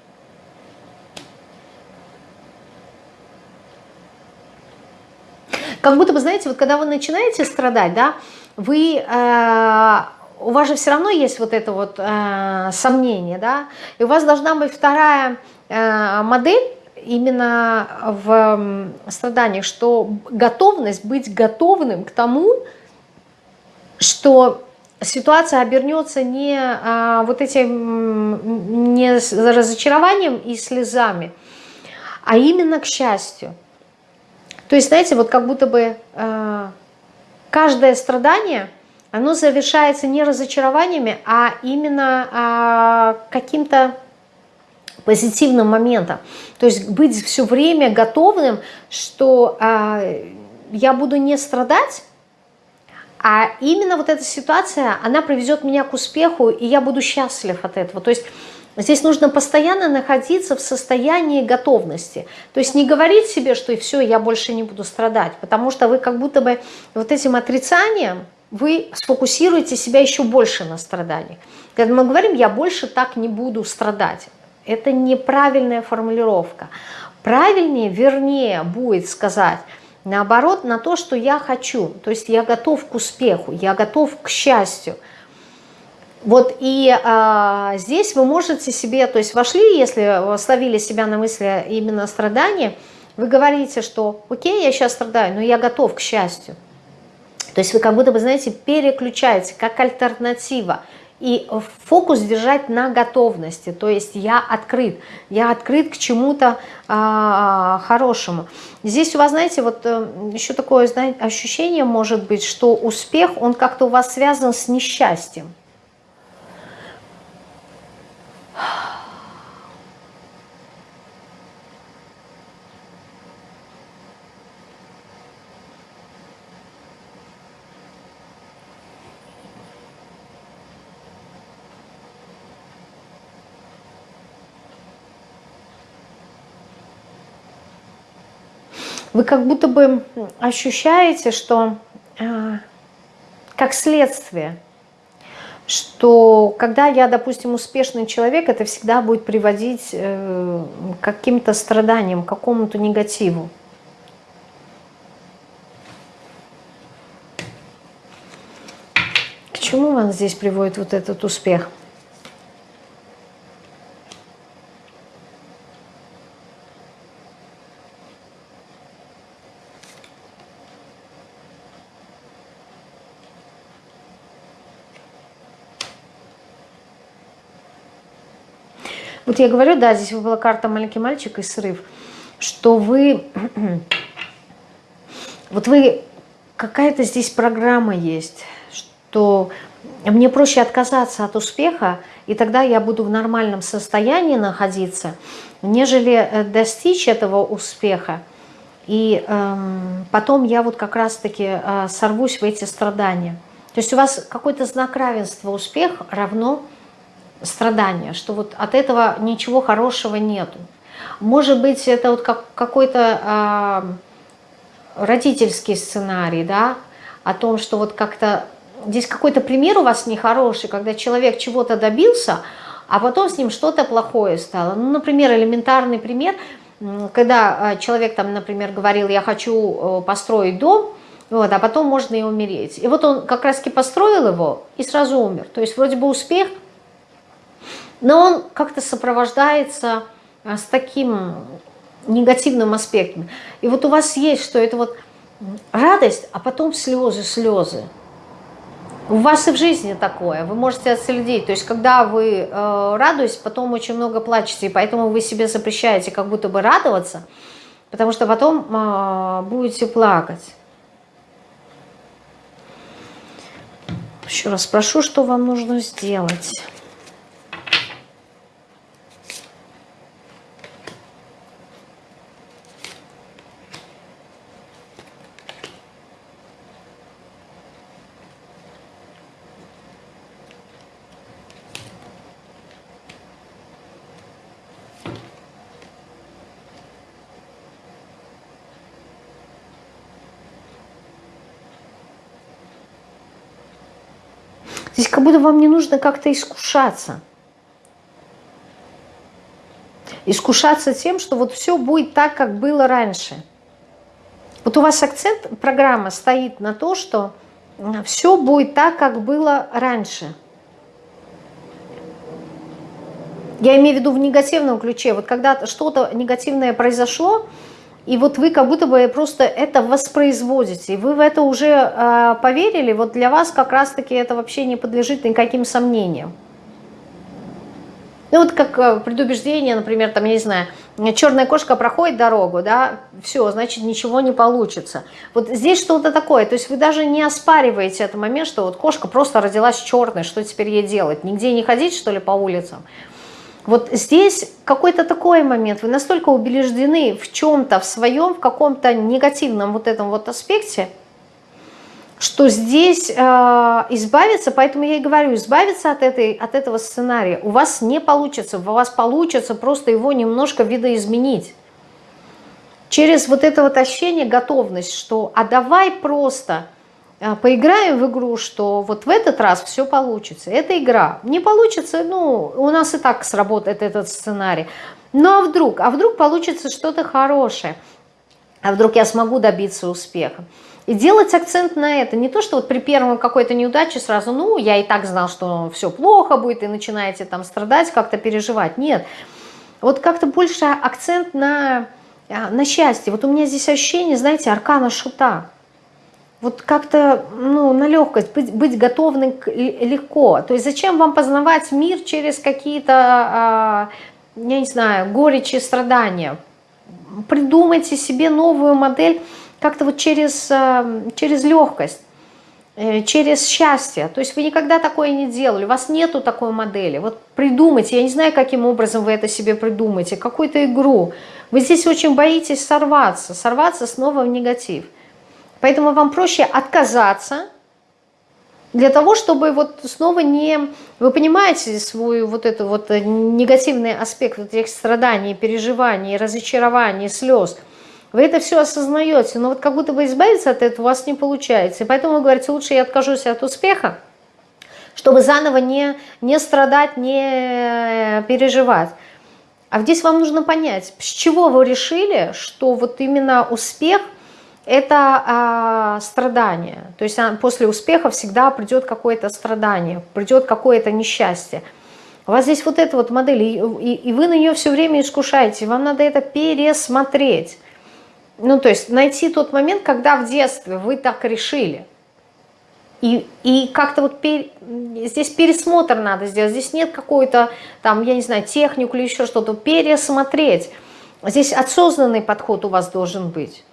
Как будто бы, знаете, вот когда вы начинаете страдать, да, вы, э, у вас же все равно есть вот это вот э, сомнение, да, и у вас должна быть вторая э, модель, именно в страданиях, что готовность быть готовным к тому, что ситуация обернется не а, вот этим не разочарованием и слезами, а именно к счастью. То есть, знаете, вот как будто бы а, каждое страдание, оно завершается не разочарованиями, а именно а, каким-то позитивным моментом. То есть быть все время готовым, что а, я буду не страдать, а именно вот эта ситуация, она приведет меня к успеху, и я буду счастлив от этого. То есть здесь нужно постоянно находиться в состоянии готовности. То есть не говорить себе, что и все, я больше не буду страдать, потому что вы как будто бы вот этим отрицанием, вы сфокусируете себя еще больше на страдании. Когда мы говорим, я больше так не буду страдать, это неправильная формулировка. Правильнее, вернее будет сказать – Наоборот, на то, что я хочу. То есть я готов к успеху, я готов к счастью. Вот и а, здесь вы можете себе, то есть вошли, если словили себя на мысли именно страдания, вы говорите, что окей, я сейчас страдаю, но я готов к счастью. То есть вы как будто бы, знаете, переключаете как альтернатива и фокус держать на готовности, то есть я открыт, я открыт к чему-то а, хорошему. Здесь у вас, знаете, вот э, еще такое знаете, ощущение может быть, что успех, он как-то у вас связан с несчастьем. Вы как будто бы ощущаете, что э, как следствие, что когда я, допустим, успешный человек, это всегда будет приводить э, к каким-то страданиям, к какому-то негативу. К чему вас здесь приводит вот этот успех? Я говорю, да, здесь была карта «Маленький мальчик» и «Срыв», что вы... Вот вы... Какая-то здесь программа есть, что мне проще отказаться от успеха, и тогда я буду в нормальном состоянии находиться, нежели э, достичь этого успеха. И эм, потом я вот как раз-таки э, сорвусь в эти страдания. То есть у вас какой-то знак равенства успех равно страдания, что вот от этого ничего хорошего нету. Может быть, это вот как, какой-то э, родительский сценарий, да, о том, что вот как-то здесь какой-то пример у вас нехороший, когда человек чего-то добился, а потом с ним что-то плохое стало. Ну, например, элементарный пример, когда э, человек там, например, говорил, я хочу э, построить дом, вот, а потом можно и умереть. И вот он как раз-таки построил его и сразу умер. То есть вроде бы успех, но он как-то сопровождается а, с таким негативным аспектом. И вот у вас есть, что это вот радость, а потом слезы, слезы. У вас и в жизни такое, вы можете отследить. То есть, когда вы э, радуетесь, потом очень много плачете, и поэтому вы себе запрещаете как будто бы радоваться, потому что потом э, будете плакать. Еще раз спрошу, что вам нужно сделать. Будто вам не нужно как-то искушаться. Искушаться тем, что вот все будет так, как было раньше. Вот у вас акцент, программа стоит на то, что все будет так, как было раньше. Я имею в виду в негативном ключе. Вот когда что-то негативное произошло, и вот вы как будто бы просто это воспроизводите, и вы в это уже э, поверили, вот для вас как раз-таки это вообще не подлежит никаким сомнениям. Ну вот как э, предубеждение, например, там, я не знаю, черная кошка проходит дорогу, да, все, значит, ничего не получится. Вот здесь что-то такое, то есть вы даже не оспариваете этот момент, что вот кошка просто родилась черной, что теперь ей делать? Нигде не ходить, что ли, по улицам? Вот здесь какой-то такой момент, вы настолько убеждены в чем-то, в своем, в каком-то негативном вот этом вот аспекте, что здесь э, избавиться, поэтому я и говорю, избавиться от, этой, от этого сценария у вас не получится, у вас получится просто его немножко видоизменить. Через вот это вот ощущение, готовность, что а давай просто поиграем в игру, что вот в этот раз все получится. Это игра. Не получится, ну, у нас и так сработает этот сценарий. Ну а вдруг? А вдруг получится что-то хорошее? А вдруг я смогу добиться успеха? И делать акцент на это. Не то, что вот при первом какой-то неудаче сразу, ну, я и так знал, что все плохо будет, и начинаете там страдать, как-то переживать. Нет. Вот как-то больше акцент на, а, на счастье. Вот у меня здесь ощущение, знаете, аркана шута вот как-то ну, на легкость, быть, быть готовым легко. То есть зачем вам познавать мир через какие-то, а, я не знаю, горечи, страдания? Придумайте себе новую модель как-то вот через, а, через легкость э, через счастье. То есть вы никогда такое не делали, у вас нету такой модели. Вот придумайте, я не знаю, каким образом вы это себе придумаете, какую-то игру. Вы здесь очень боитесь сорваться, сорваться снова в негатив. Поэтому вам проще отказаться для того, чтобы вот снова не... Вы понимаете свой вот этот вот негативный аспект вот этих страданий, переживаний, разочарований, слез. Вы это все осознаете, но вот как будто бы избавиться от этого у вас не получается. И поэтому вы говорите, лучше я откажусь от успеха, чтобы заново не, не страдать, не переживать. А здесь вам нужно понять, с чего вы решили, что вот именно успех – это а, страдание. То есть а, после успеха всегда придет какое-то страдание, придет какое-то несчастье. У вас здесь вот эта вот модель, и, и, и вы на нее все время искушаете, вам надо это пересмотреть. Ну, то есть найти тот момент, когда в детстве вы так решили. И, и как-то вот пер, здесь пересмотр надо сделать. Здесь нет какой-то, там, я не знаю, технику или еще что-то. Пересмотреть. Здесь осознанный подход у вас должен быть.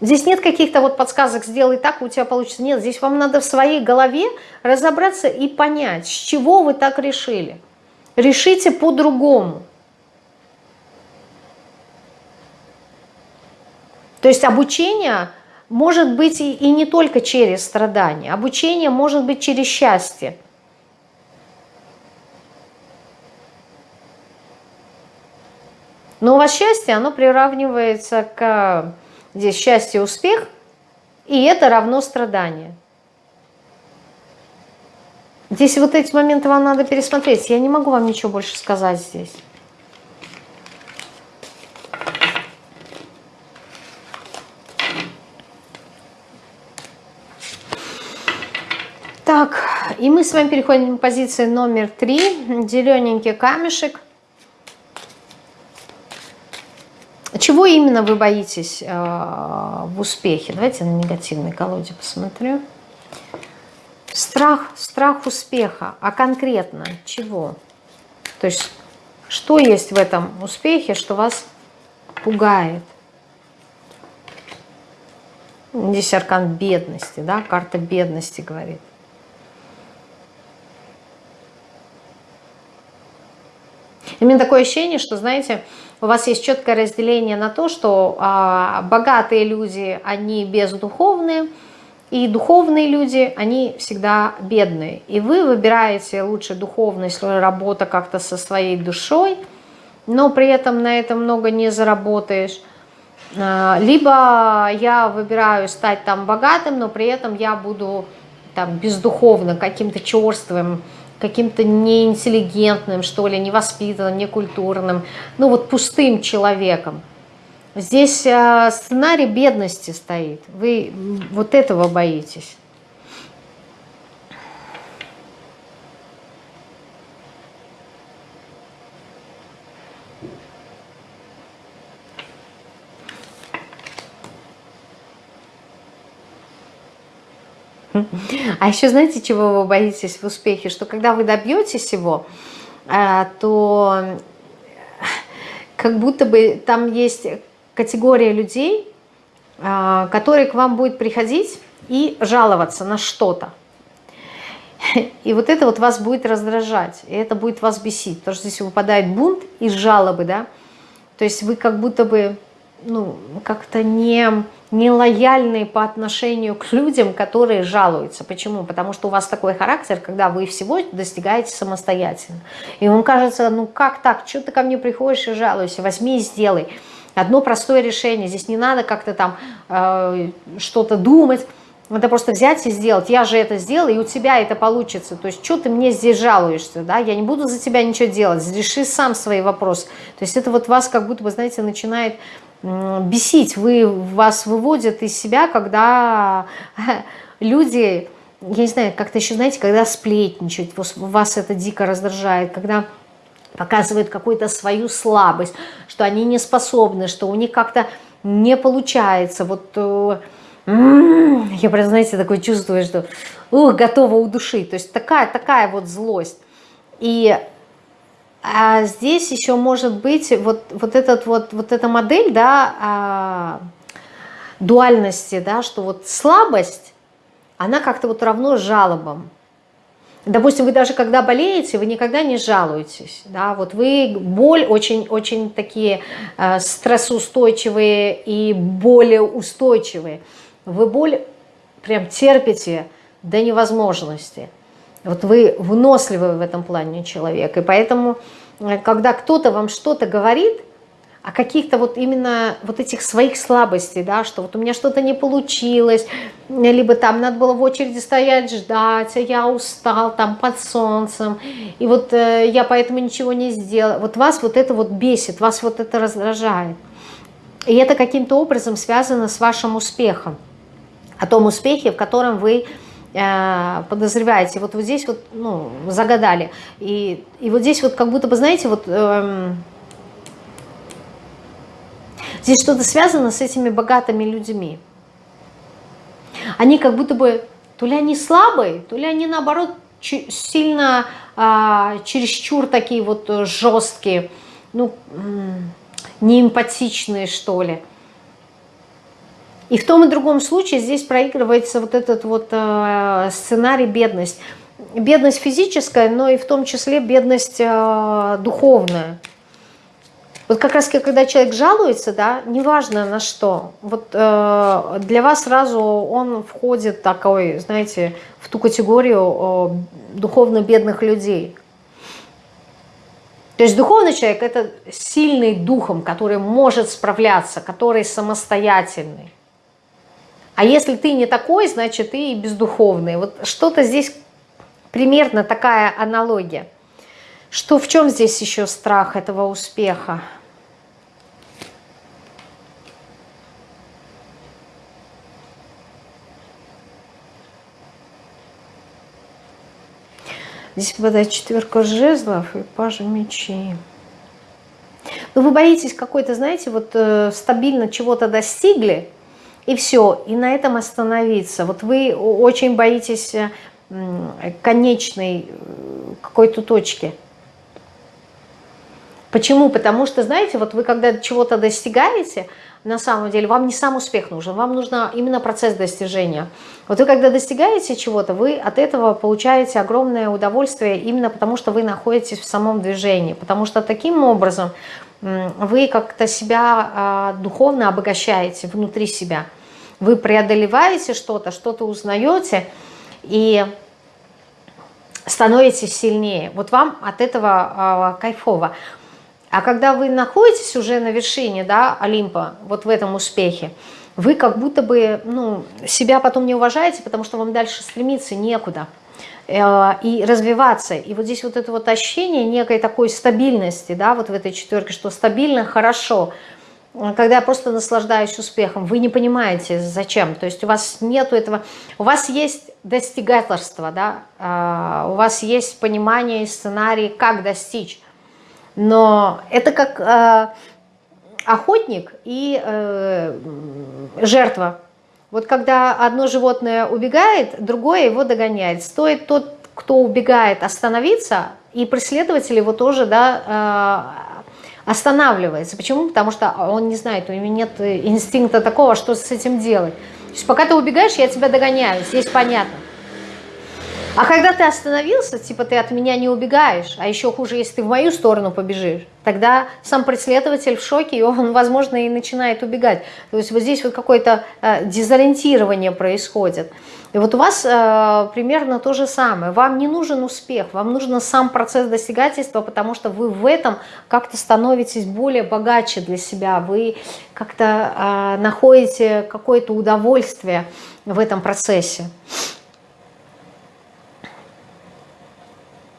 Здесь нет каких-то вот подсказок «сделай так, у тебя получится». Нет, здесь вам надо в своей голове разобраться и понять, с чего вы так решили. Решите по-другому. То есть обучение может быть и, и не только через страдания. Обучение может быть через счастье. Но у вас счастье, оно приравнивается к здесь счастье, успех, и это равно страдание. Здесь вот эти моменты вам надо пересмотреть. Я не могу вам ничего больше сказать здесь. Так, и мы с вами переходим к позиции номер три. Зелененький камешек. Чего именно вы боитесь э, в успехе? Давайте на негативной колоде посмотрю. Страх, страх успеха. А конкретно чего? То есть, что есть в этом успехе, что вас пугает? Здесь аркан бедности, да, карта бедности говорит. Именно такое ощущение, что, знаете, у вас есть четкое разделение на то, что а, богатые люди, они бездуховные, и духовные люди, они всегда бедные. И вы выбираете лучше духовность, работа как-то со своей душой, но при этом на этом много не заработаешь. А, либо я выбираю стать там богатым, но при этом я буду там бездуховно, каким-то черствым, каким-то неинтеллигентным, что ли, невоспитанным, некультурным, ну вот пустым человеком. Здесь э, сценарий бедности стоит. Вы вот этого боитесь. А еще знаете, чего вы боитесь в успехе? Что когда вы добьетесь его, э, то как будто бы там есть категория людей, э, которые к вам будет приходить и жаловаться на что-то. И вот это вот вас будет раздражать, и это будет вас бесить, потому что здесь выпадает бунт из жалобы, да, то есть вы как будто бы, ну, как-то не не лояльные по отношению к людям, которые жалуются. Почему? Потому что у вас такой характер, когда вы всего достигаете самостоятельно. И вам кажется, ну как так, что ты ко мне приходишь и жалуешься, возьми и сделай. Одно простое решение, здесь не надо как-то там э, что-то думать, надо просто взять и сделать. Я же это сделала, и у тебя это получится. То есть, что ты мне здесь жалуешься, да? Я не буду за тебя ничего делать. Реши сам свои вопросы. То есть, это вот вас как будто бы, знаете, начинает бесить, вы, вас выводят из себя, когда люди, я не знаю, как-то еще, знаете, когда сплетничают, вас это дико раздражает, когда показывают какую-то свою слабость, что они не способны, что у них как-то не получается, вот... Э, я прям, знаете, такое чувствую, что ух, готова удушить. То есть такая, такая вот злость. И а здесь еще может быть вот, вот, этот вот, вот эта модель да, а, дуальности, да, что вот слабость, она как-то вот равно жалобам. Допустим, вы даже когда болеете, вы никогда не жалуетесь. Да? Вот вы боль очень-очень такие э, стрессоустойчивые и более устойчивые. Вы боль прям терпите до невозможности. Вот вы выносливый в этом плане человек. И поэтому, э, когда кто-то вам что-то говорит, о каких-то вот именно вот этих своих слабостей, да, что вот у меня что-то не получилось, либо там надо было в очереди стоять, ждать, а я устал там под солнцем, и вот э, я поэтому ничего не сделал. Вот вас вот это вот бесит, вас вот это раздражает. И это каким-то образом связано с вашим успехом, о том успехе, в котором вы Э, подозреваете, вот, вот здесь вот, ну, загадали. И, и вот здесь вот как будто бы, знаете, вот эм, здесь что-то связано с этими богатыми людьми. Они как будто бы, то ли они слабые, то ли они наоборот сильно, э, чересчур такие вот жесткие, ну, неэмпатичные, что ли. И в том и другом случае здесь проигрывается вот этот вот э, сценарий бедность. Бедность физическая, но и в том числе бедность э, духовная. Вот как раз когда человек жалуется, да, неважно на что, вот э, для вас сразу он входит такой, знаете, в ту категорию э, духовно бедных людей. То есть духовный человек – это сильный духом, который может справляться, который самостоятельный. А если ты не такой, значит, ты и бездуховный. Вот что-то здесь примерно такая аналогия. Что, в чем здесь еще страх этого успеха? Здесь выпадает четверка жезлов и пажа мечей. Ну, вы боитесь какой-то, знаете, вот э, стабильно чего-то достигли, и все, и на этом остановиться. Вот вы очень боитесь э, конечной э, какой-то точки. Почему? Потому что, знаете, вот вы когда чего-то достигаете, на самом деле вам не сам успех нужен, вам нужно именно процесс достижения. Вот вы когда достигаете чего-то, вы от этого получаете огромное удовольствие именно потому, что вы находитесь в самом движении. Потому что таким образом вы как-то себя а, духовно обогащаете внутри себя. Вы преодолеваете что-то, что-то узнаете и становитесь сильнее. Вот вам от этого а, кайфово. А когда вы находитесь уже на вершине да, Олимпа, вот в этом успехе, вы как будто бы ну, себя потом не уважаете, потому что вам дальше стремиться некуда э, и развиваться. И вот здесь вот это вот ощущение некой такой стабильности, да, вот в этой четверке, что стабильно, хорошо, когда я просто наслаждаюсь успехом, вы не понимаете, зачем. То есть у вас нету этого, у вас есть достигательство, да, э, у вас есть понимание и сценарий, как достичь. Но это как э, охотник и э, жертва. Вот когда одно животное убегает, другое его догоняет. Стоит тот, кто убегает, остановиться, и преследователь его тоже да, э, останавливается. Почему? Потому что он не знает, у него нет инстинкта такого, что с этим делать. То есть пока ты убегаешь, я тебя догоняю, здесь понятно. А когда ты остановился, типа ты от меня не убегаешь, а еще хуже, если ты в мою сторону побежишь, тогда сам преследователь в шоке, и он, возможно, и начинает убегать. То есть вот здесь вот какое-то э, дезориентирование происходит. И вот у вас э, примерно то же самое. Вам не нужен успех, вам нужен сам процесс достигательства, потому что вы в этом как-то становитесь более богаче для себя, вы как-то э, находите какое-то удовольствие в этом процессе.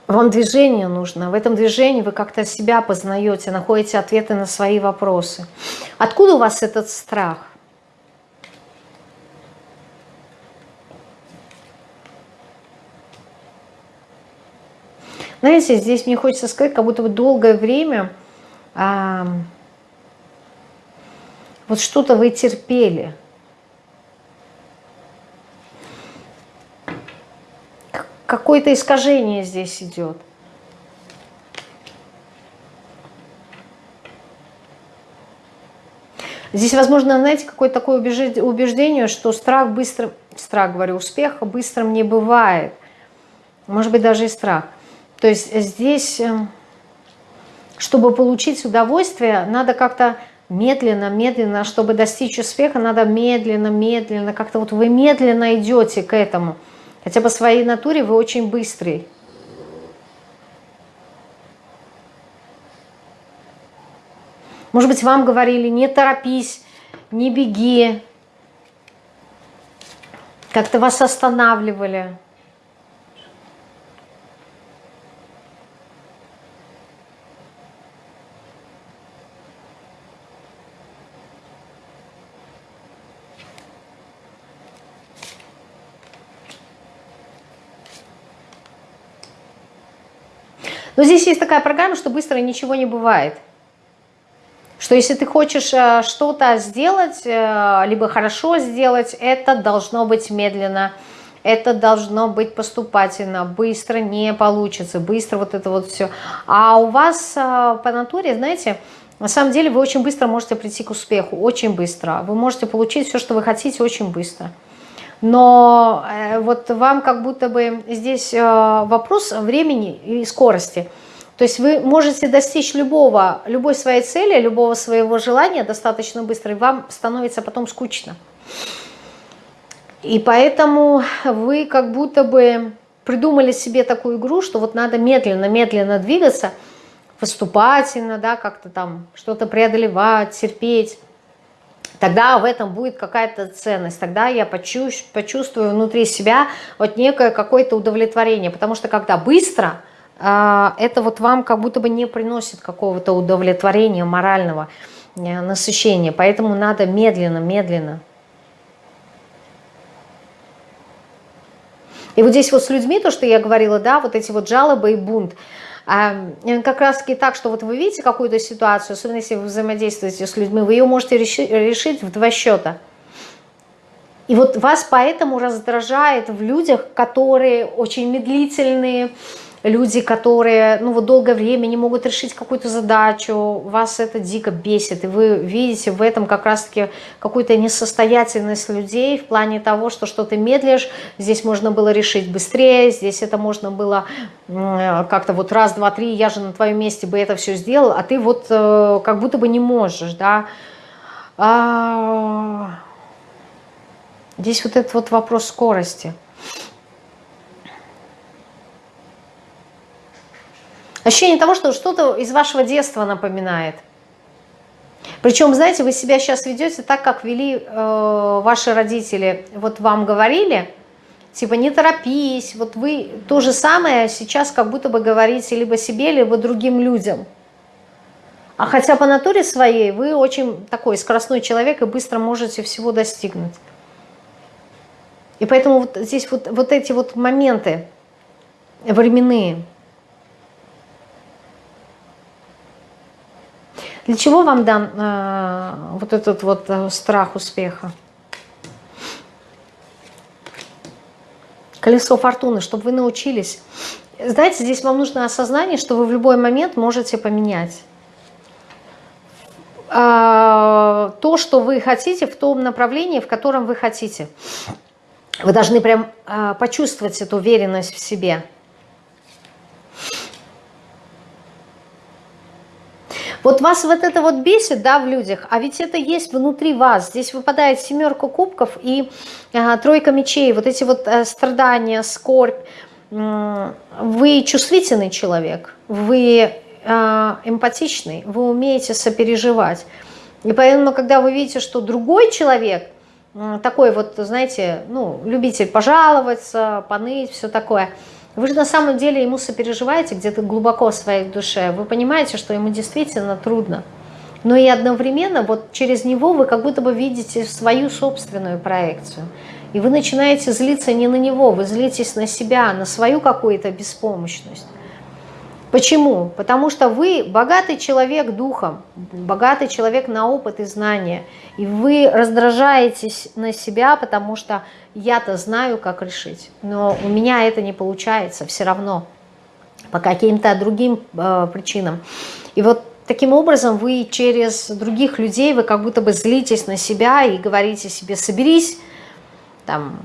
Вам движение нужно. В этом движении вы как-то себя познаете, находите ответы на свои вопросы. Откуда у вас этот страх? Знаете, здесь мне хочется сказать, как будто бы долгое время а, вот что-то вы терпели – какое-то искажение здесь идет. Здесь, возможно, знаете, какое-то такое убеждение, что страх быстро, страх, говорю, успеха быстрым не бывает. Может быть, даже и страх. То есть здесь, эм, чтобы получить удовольствие, надо как-то медленно, медленно, чтобы достичь успеха, надо медленно, медленно, как-то вот вы медленно идете к этому – Хотя по своей натуре вы очень быстрый. Может быть, вам говорили, не торопись, не беги. Как-то вас останавливали. Но здесь есть такая программа, что быстро ничего не бывает. Что если ты хочешь э, что-то сделать, э, либо хорошо сделать, это должно быть медленно, это должно быть поступательно, быстро не получится, быстро вот это вот все. А у вас э, по натуре, знаете, на самом деле вы очень быстро можете прийти к успеху, очень быстро. Вы можете получить все, что вы хотите, очень быстро но э, вот вам как будто бы здесь э, вопрос времени и скорости. То есть вы можете достичь любого, любой своей цели, любого своего желания достаточно быстро, и вам становится потом скучно. И поэтому вы как будто бы придумали себе такую игру, что вот надо медленно-медленно двигаться, поступательно, да, как-то там что-то преодолевать, терпеть, тогда в этом будет какая-то ценность, тогда я почувствую, внутри себя вот некое какое-то удовлетворение, потому что когда быстро, а, это вот вам как будто бы не приносит какого-то удовлетворения морального э, насыщения, поэтому надо медленно, медленно. И вот здесь вот с людьми, то, что я говорила, да, вот эти вот жалобы и бунт, как раз таки так, что вот вы видите какую-то ситуацию, особенно если вы взаимодействуете с людьми, вы ее можете решить в два счета. И вот вас поэтому раздражает в людях, которые очень медлительные, люди, которые ну, вот долгое время не могут решить какую-то задачу, вас это дико бесит, и вы видите в этом как раз-таки какую-то несостоятельность людей в плане того, что что ты медлишь, здесь можно было решить быстрее, здесь это можно было как-то вот раз, два, три, я же на твоем месте бы это все сделал, а ты вот э, как будто бы не можешь, да. А... Здесь вот этот вот вопрос скорости – Ощущение того, что что-то из вашего детства напоминает. Причем, знаете, вы себя сейчас ведете так, как вели э, ваши родители. Вот вам говорили, типа не торопись, вот вы то же самое сейчас как будто бы говорите либо себе, либо другим людям. А хотя по натуре своей вы очень такой скоростной человек и быстро можете всего достигнуть. И поэтому вот здесь вот, вот эти вот моменты временные – Для чего вам дан э, вот этот вот э, страх успеха? Колесо фортуны, чтобы вы научились. Знаете, здесь вам нужно осознание, что вы в любой момент можете поменять э, то, что вы хотите в том направлении, в котором вы хотите. Вы должны прям э, почувствовать эту уверенность в себе. Вот вас вот это вот бесит, да, в людях, а ведь это есть внутри вас. Здесь выпадает семерка кубков и э, тройка мечей. Вот эти вот э, страдания, скорбь. Вы чувствительный человек, вы э, эмпатичный, вы умеете сопереживать. И поэтому, когда вы видите, что другой человек, такой вот, знаете, ну, любитель пожаловаться, поныть, все такое – вы же на самом деле ему сопереживаете где-то глубоко в своей душе. Вы понимаете, что ему действительно трудно. Но и одновременно вот через него вы как будто бы видите свою собственную проекцию. И вы начинаете злиться не на него, вы злитесь на себя, на свою какую-то беспомощность. Почему? Потому что вы богатый человек духом, богатый человек на опыт и знания. И вы раздражаетесь на себя, потому что я-то знаю, как решить. Но у меня это не получается все равно по каким-то другим э, причинам. И вот таким образом вы через других людей, вы как будто бы злитесь на себя и говорите себе, соберись, там,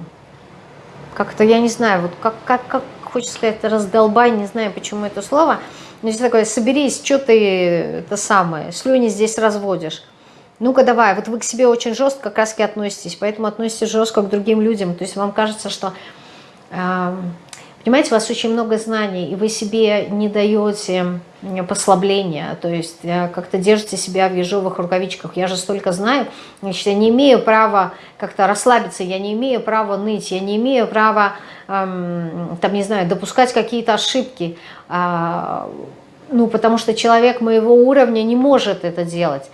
как-то, я не знаю, вот как, как, как хочется сказать, раздолбай, не знаю, почему это слово, но здесь такое, соберись, что ты это самое, слюни здесь разводишь. Ну-ка давай, вот вы к себе очень жестко как раз относитесь, поэтому относитесь жестко к другим людям. То есть вам кажется, что э, Понимаете, у вас очень много знаний, и вы себе не даете послабления, то есть э, как-то держите себя в ежовых рукавичках. Я же столько знаю, значит, я не имею права как-то расслабиться, я не имею права ныть, я не имею права, эм, там, не знаю, допускать какие-то ошибки, э, ну, потому что человек моего уровня не может это делать.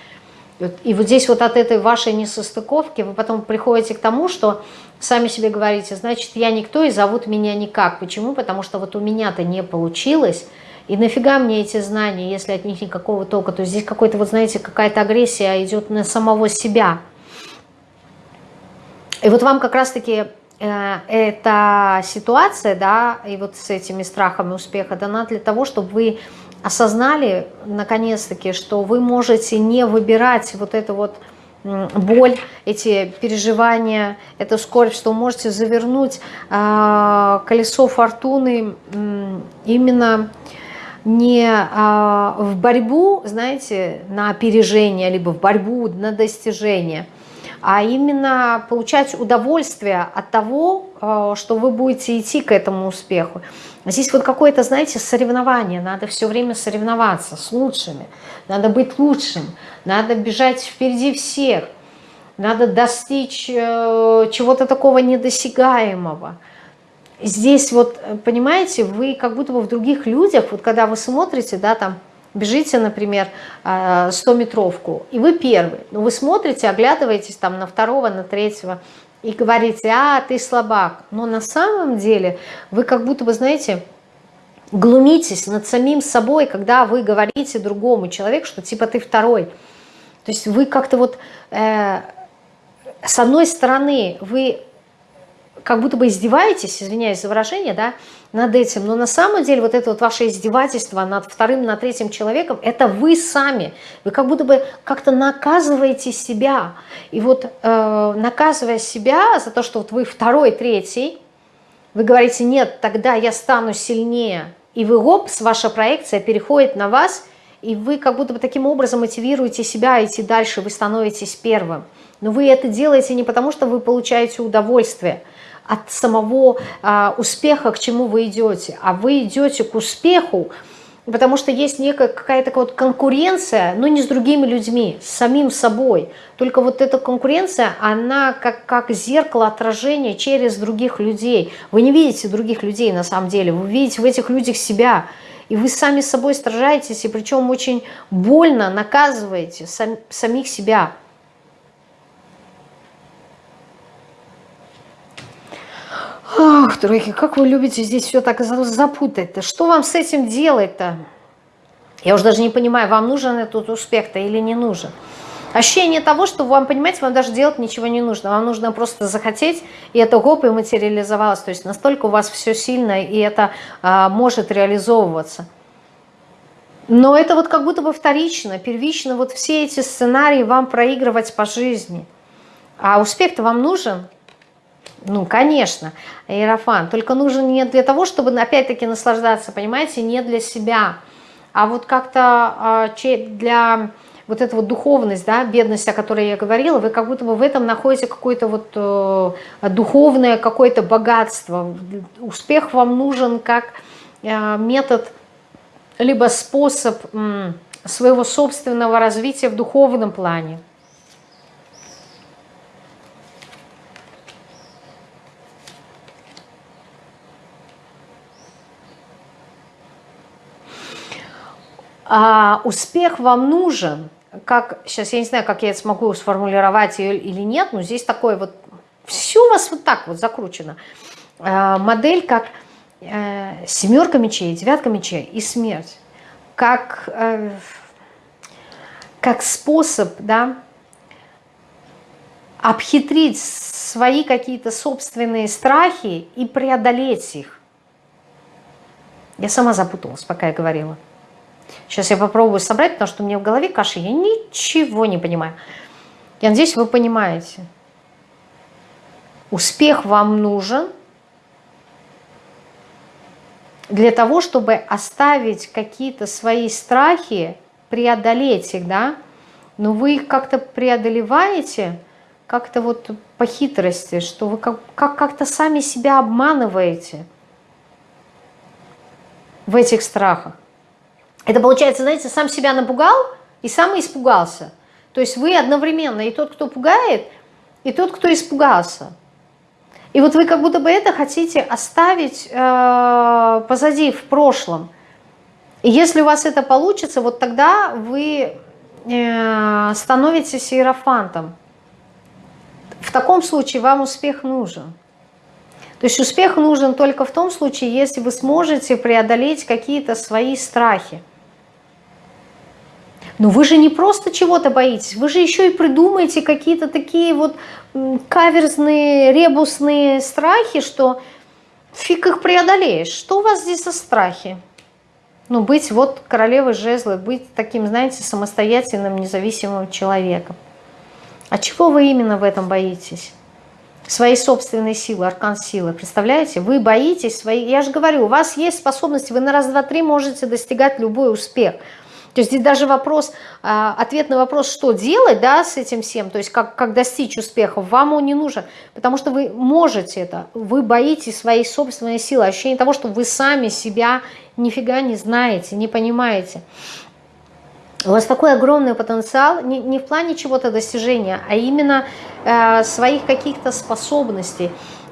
И вот здесь вот от этой вашей несостыковки вы потом приходите к тому, что сами себе говорите, значит, я никто и зовут меня никак. Почему? Потому что вот у меня-то не получилось, и нафига мне эти знания, если от них никакого толка? То есть здесь какой-то, вот знаете, какая-то агрессия идет на самого себя. И вот вам как раз-таки э, эта ситуация, да, и вот с этими страхами успеха дана для того, чтобы вы осознали, наконец-таки, что вы можете не выбирать вот это вот боль, эти переживания, эту скорбь, что можете завернуть э, колесо фортуны э, именно не э, в борьбу, знаете, на опережение, либо в борьбу на достижение, а именно получать удовольствие от того, э, что вы будете идти к этому успеху. Здесь вот какое-то, знаете, соревнование, надо все время соревноваться с лучшими, надо быть лучшим, надо бежать впереди всех, надо достичь э, чего-то такого недосягаемого. Здесь вот, понимаете, вы как будто бы в других людях, вот когда вы смотрите, да, там, бежите, например, 100-метровку, э, и вы первый, но вы смотрите, оглядываетесь там на второго, на третьего, и говорите, а, ты слабак. Но на самом деле вы как будто бы, знаете, глумитесь над самим собой, когда вы говорите другому человеку, что типа ты второй. То есть вы как-то вот, э, с одной стороны, вы как будто бы издеваетесь, извиняюсь за выражение, да, над этим, но на самом деле вот это вот ваше издевательство над вторым, над третьим человеком, это вы сами, вы как будто бы как-то наказываете себя, и вот э, наказывая себя за то, что вот вы второй, третий, вы говорите, нет, тогда я стану сильнее, и вы, опс, ваша проекция переходит на вас, и вы как будто бы таким образом мотивируете себя идти дальше, вы становитесь первым. Но вы это делаете не потому, что вы получаете удовольствие, от самого а, успеха, к чему вы идете. А вы идете к успеху, потому что есть некая какая-то вот конкуренция, но не с другими людьми, с самим собой. Только вот эта конкуренция, она как, как зеркало отражения через других людей. Вы не видите других людей на самом деле, вы видите в этих людях себя. И вы сами собой стражаетесь, и причем очень больно наказываете сам, самих себя. Ах, тройки, как вы любите здесь все так запутать-то. Что вам с этим делать-то? Я уже даже не понимаю, вам нужен этот успех-то или не нужен. Ощущение того, что вам, понимаете, вам даже делать ничего не нужно. Вам нужно просто захотеть, и это гоп, и материализовалось. То есть настолько у вас все сильно, и это а, может реализовываться. Но это вот как будто бы вторично, первично. Вот все эти сценарии вам проигрывать по жизни. А успех-то вам нужен? Ну, конечно, Иерофан. Только нужен не для того, чтобы, опять-таки, наслаждаться, понимаете, не для себя, а вот как-то э, для вот эта вот духовность, да, бедность, о которой я говорила, вы как будто бы в этом находите какое-то вот э, духовное какое-то богатство. Успех вам нужен как э, метод, либо способ своего собственного развития в духовном плане. А успех вам нужен, как, сейчас я не знаю, как я это смогу сформулировать или нет, но здесь такое вот, все у вас вот так вот закручено. А, модель как э, семерка мечей, девятка мечей и смерть. Как, э, как способ, да, обхитрить свои какие-то собственные страхи и преодолеть их. Я сама запуталась, пока я говорила. Сейчас я попробую собрать, потому что у меня в голове каша, я ничего не понимаю. Я надеюсь, вы понимаете. Успех вам нужен для того, чтобы оставить какие-то свои страхи, преодолеть их, да, но вы их как-то преодолеваете, как-то вот по хитрости, что вы как-то как, как сами себя обманываете в этих страхах. Это получается, знаете, сам себя напугал и сам испугался. То есть вы одновременно и тот, кто пугает, и тот, кто испугался. И вот вы как будто бы это хотите оставить э, позади, в прошлом. И если у вас это получится, вот тогда вы э, становитесь иерофантом. В таком случае вам успех нужен. То есть успех нужен только в том случае, если вы сможете преодолеть какие-то свои страхи. Но вы же не просто чего-то боитесь, вы же еще и придумаете какие-то такие вот каверзные, ребусные страхи, что фиг их преодолеешь. Что у вас здесь за страхи? Ну, быть вот королевой жезлы, быть таким, знаете, самостоятельным, независимым человеком. А чего вы именно в этом боитесь? Своей собственной силы, аркан силы. Представляете? Вы боитесь своей... Я же говорю, у вас есть способность, вы на раз, два, три можете достигать любой успех – То есть здесь даже вопрос, а, ответ на вопрос, что делать да, с этим всем, то есть как, как достичь успеха, вам он не нужен, потому что вы можете это, вы боитесь своей собственной силы, ощущение того, что вы сами себя нифига не знаете, не понимаете. У вас такой огромный потенциал не, не в плане чего-то достижения, а именно э, своих каких-то способностей,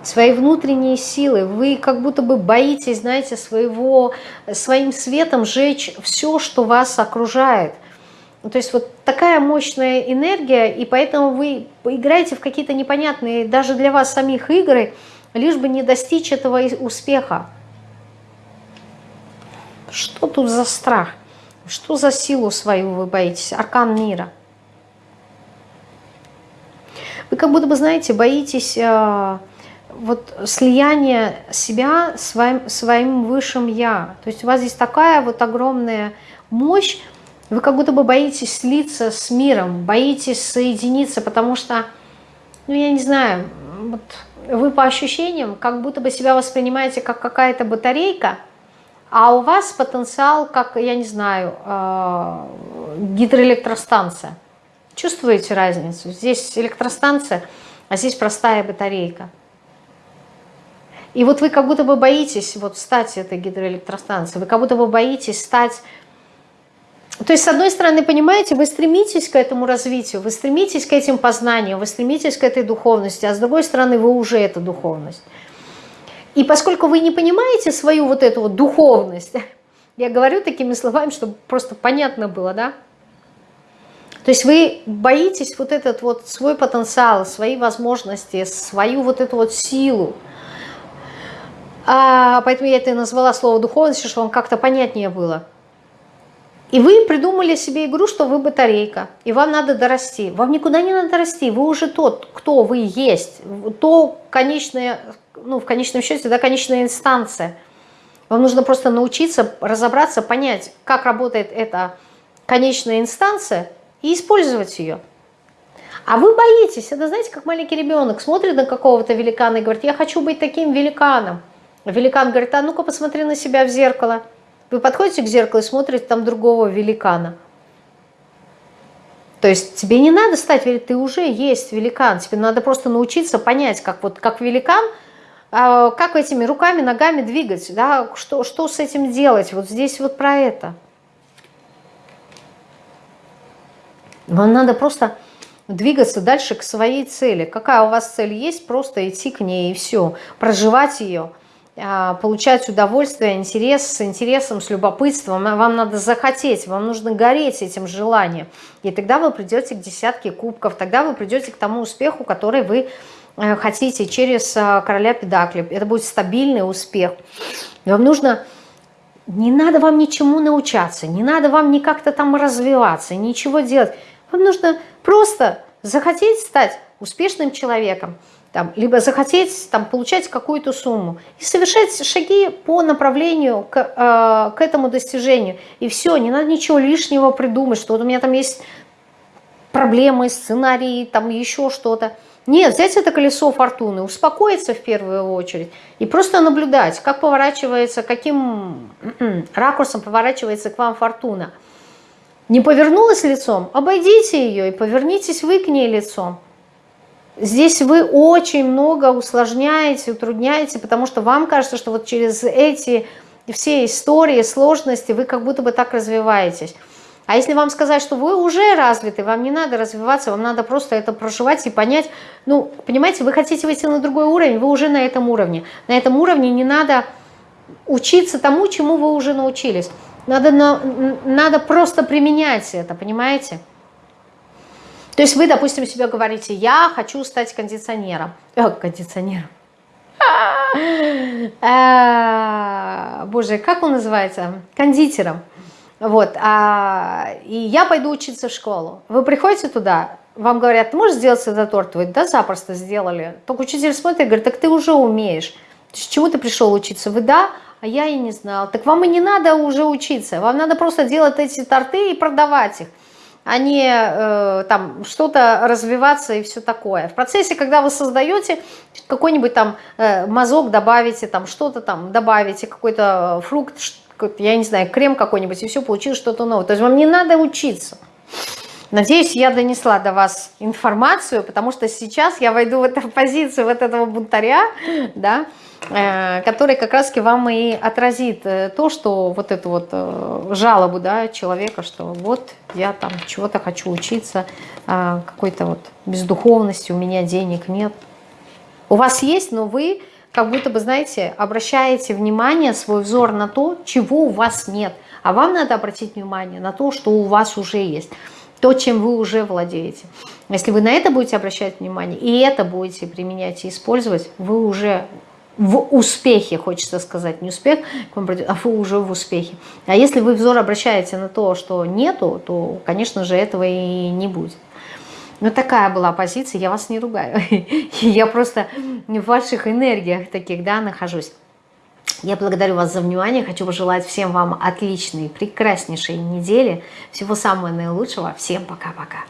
своей внутренней силы. Вы как будто бы боитесь, знаете, своего, своим светом жечь все, что вас окружает. То есть вот такая мощная энергия, и поэтому вы играете в какие-то непонятные, даже для вас самих игры, лишь бы не достичь этого успеха. Что тут за страх? Что за силу свою вы боитесь? Аркан мира. Вы как будто бы, знаете, боитесь э, вот слияния себя своим, своим высшим Я. То есть у вас здесь такая вот огромная мощь, вы как будто бы боитесь слиться с миром, боитесь соединиться, потому что, ну я не знаю, вот вы по ощущениям как будто бы себя воспринимаете как какая-то батарейка, а у вас потенциал, как, я не знаю, э, гидроэлектростанция. Чувствуете разницу? Здесь электростанция, а здесь простая батарейка. И вот вы как будто бы боитесь вот стать этой гидроэлектростанцией, вы как будто бы боитесь стать... То есть, с одной стороны, понимаете, вы стремитесь к этому развитию, вы стремитесь к этим познаниям, вы стремитесь к этой духовности, а с другой стороны, вы уже эта духовность. И поскольку вы не понимаете свою вот эту вот духовность, я говорю такими словами, чтобы просто понятно было, да? То есть вы боитесь вот этот вот свой потенциал, свои возможности, свою вот эту вот силу. А, поэтому я это и назвала слово духовность, чтобы вам как-то понятнее было. И вы придумали себе игру, что вы батарейка, и вам надо дорасти. Вам никуда не надо расти, вы уже тот, кто вы есть, то конечное ну, в конечном счете, да, конечная инстанция. Вам нужно просто научиться разобраться, понять, как работает эта конечная инстанция и использовать ее. А вы боитесь, это знаете, как маленький ребенок смотрит на какого-то великана и говорит, я хочу быть таким великаном. Великан говорит, а ну-ка посмотри на себя в зеркало. Вы подходите к зеркалу и смотрите там другого великана. То есть тебе не надо стать, ты уже есть великан, тебе надо просто научиться понять, как вот как великан – а, как этими руками, ногами двигать, да, что, что с этим делать, вот здесь вот про это. Вам надо просто двигаться дальше к своей цели. Какая у вас цель есть, просто идти к ней и все, проживать ее, получать удовольствие, интерес, с интересом, с любопытством. Вам надо захотеть, вам нужно гореть этим желанием. И тогда вы придете к десятке кубков, тогда вы придете к тому успеху, который вы Э, хотите через э, короля педакли. Это будет стабильный успех. Вам нужно... Не надо вам ничему научаться, не надо вам ни как-то там развиваться, ничего делать. Вам нужно просто захотеть стать успешным человеком, там, либо захотеть там, получать какую-то сумму и совершать шаги по направлению к, э, к этому достижению. И все, не надо ничего лишнего придумать, что вот у меня там есть проблемы, сценарии, там еще что-то. Нет, взять это колесо фортуны, успокоиться в первую очередь и просто наблюдать, как поворачивается, каким ракурсом поворачивается к вам фортуна. Не повернулась лицом, обойдите ее и повернитесь вы к ней лицом. Здесь вы очень много усложняете, утрудняете, потому что вам кажется, что вот через эти все истории, сложности вы как будто бы так развиваетесь. А если вам сказать, что вы уже развиты, вам не надо развиваться, вам надо просто это проживать и понять, ну, понимаете, вы хотите выйти на другой уровень, вы уже на этом уровне. На этом уровне не надо учиться тому, чему вы уже научились. Надо, на, надо просто применять это, понимаете? То есть вы, допустим, себе говорите, я хочу стать кондиционером. Э, кондиционером. Э, боже, как он называется? Кондитером. Вот, а, и я пойду учиться в школу. Вы приходите туда, вам говорят, ты можешь сделать этот торт? Вы, да, запросто сделали. Только учитель смотрит и говорит, так ты уже умеешь. С чему ты пришел учиться? Вы, да, а я и не знал. Так вам и не надо уже учиться. Вам надо просто делать эти торты и продавать их а не э, там что-то развиваться и все такое. В процессе, когда вы создаете какой-нибудь там э, мазок, добавите там что-то там, добавите какой-то фрукт, я не знаю, крем какой-нибудь, и все, получилось что-то новое. То есть вам не надо учиться. Надеюсь, я донесла до вас информацию, потому что сейчас я войду в эту позицию вот этого бунтаря, да, э, который как раз вам и отразит э, то, что вот эту вот э, жалобу да, человека, что вот я там чего-то хочу учиться, какой-то вот бездуховности, у меня денег нет. У вас есть, но вы как будто бы, знаете, обращаете внимание, свой взор на то, чего у вас нет. А вам надо обратить внимание на то, что у вас уже есть то, чем вы уже владеете. Если вы на это будете обращать внимание, и это будете применять и использовать, вы уже в успехе, хочется сказать, не успех, а вы уже в успехе. А если вы взор обращаете на то, что нету, то, конечно же, этого и не будет. Ну, такая была позиция, я вас не ругаю. Я просто в ваших энергиях таких, да, нахожусь. Я благодарю вас за внимание, хочу пожелать всем вам отличной, прекраснейшей недели, всего самого наилучшего, всем пока-пока.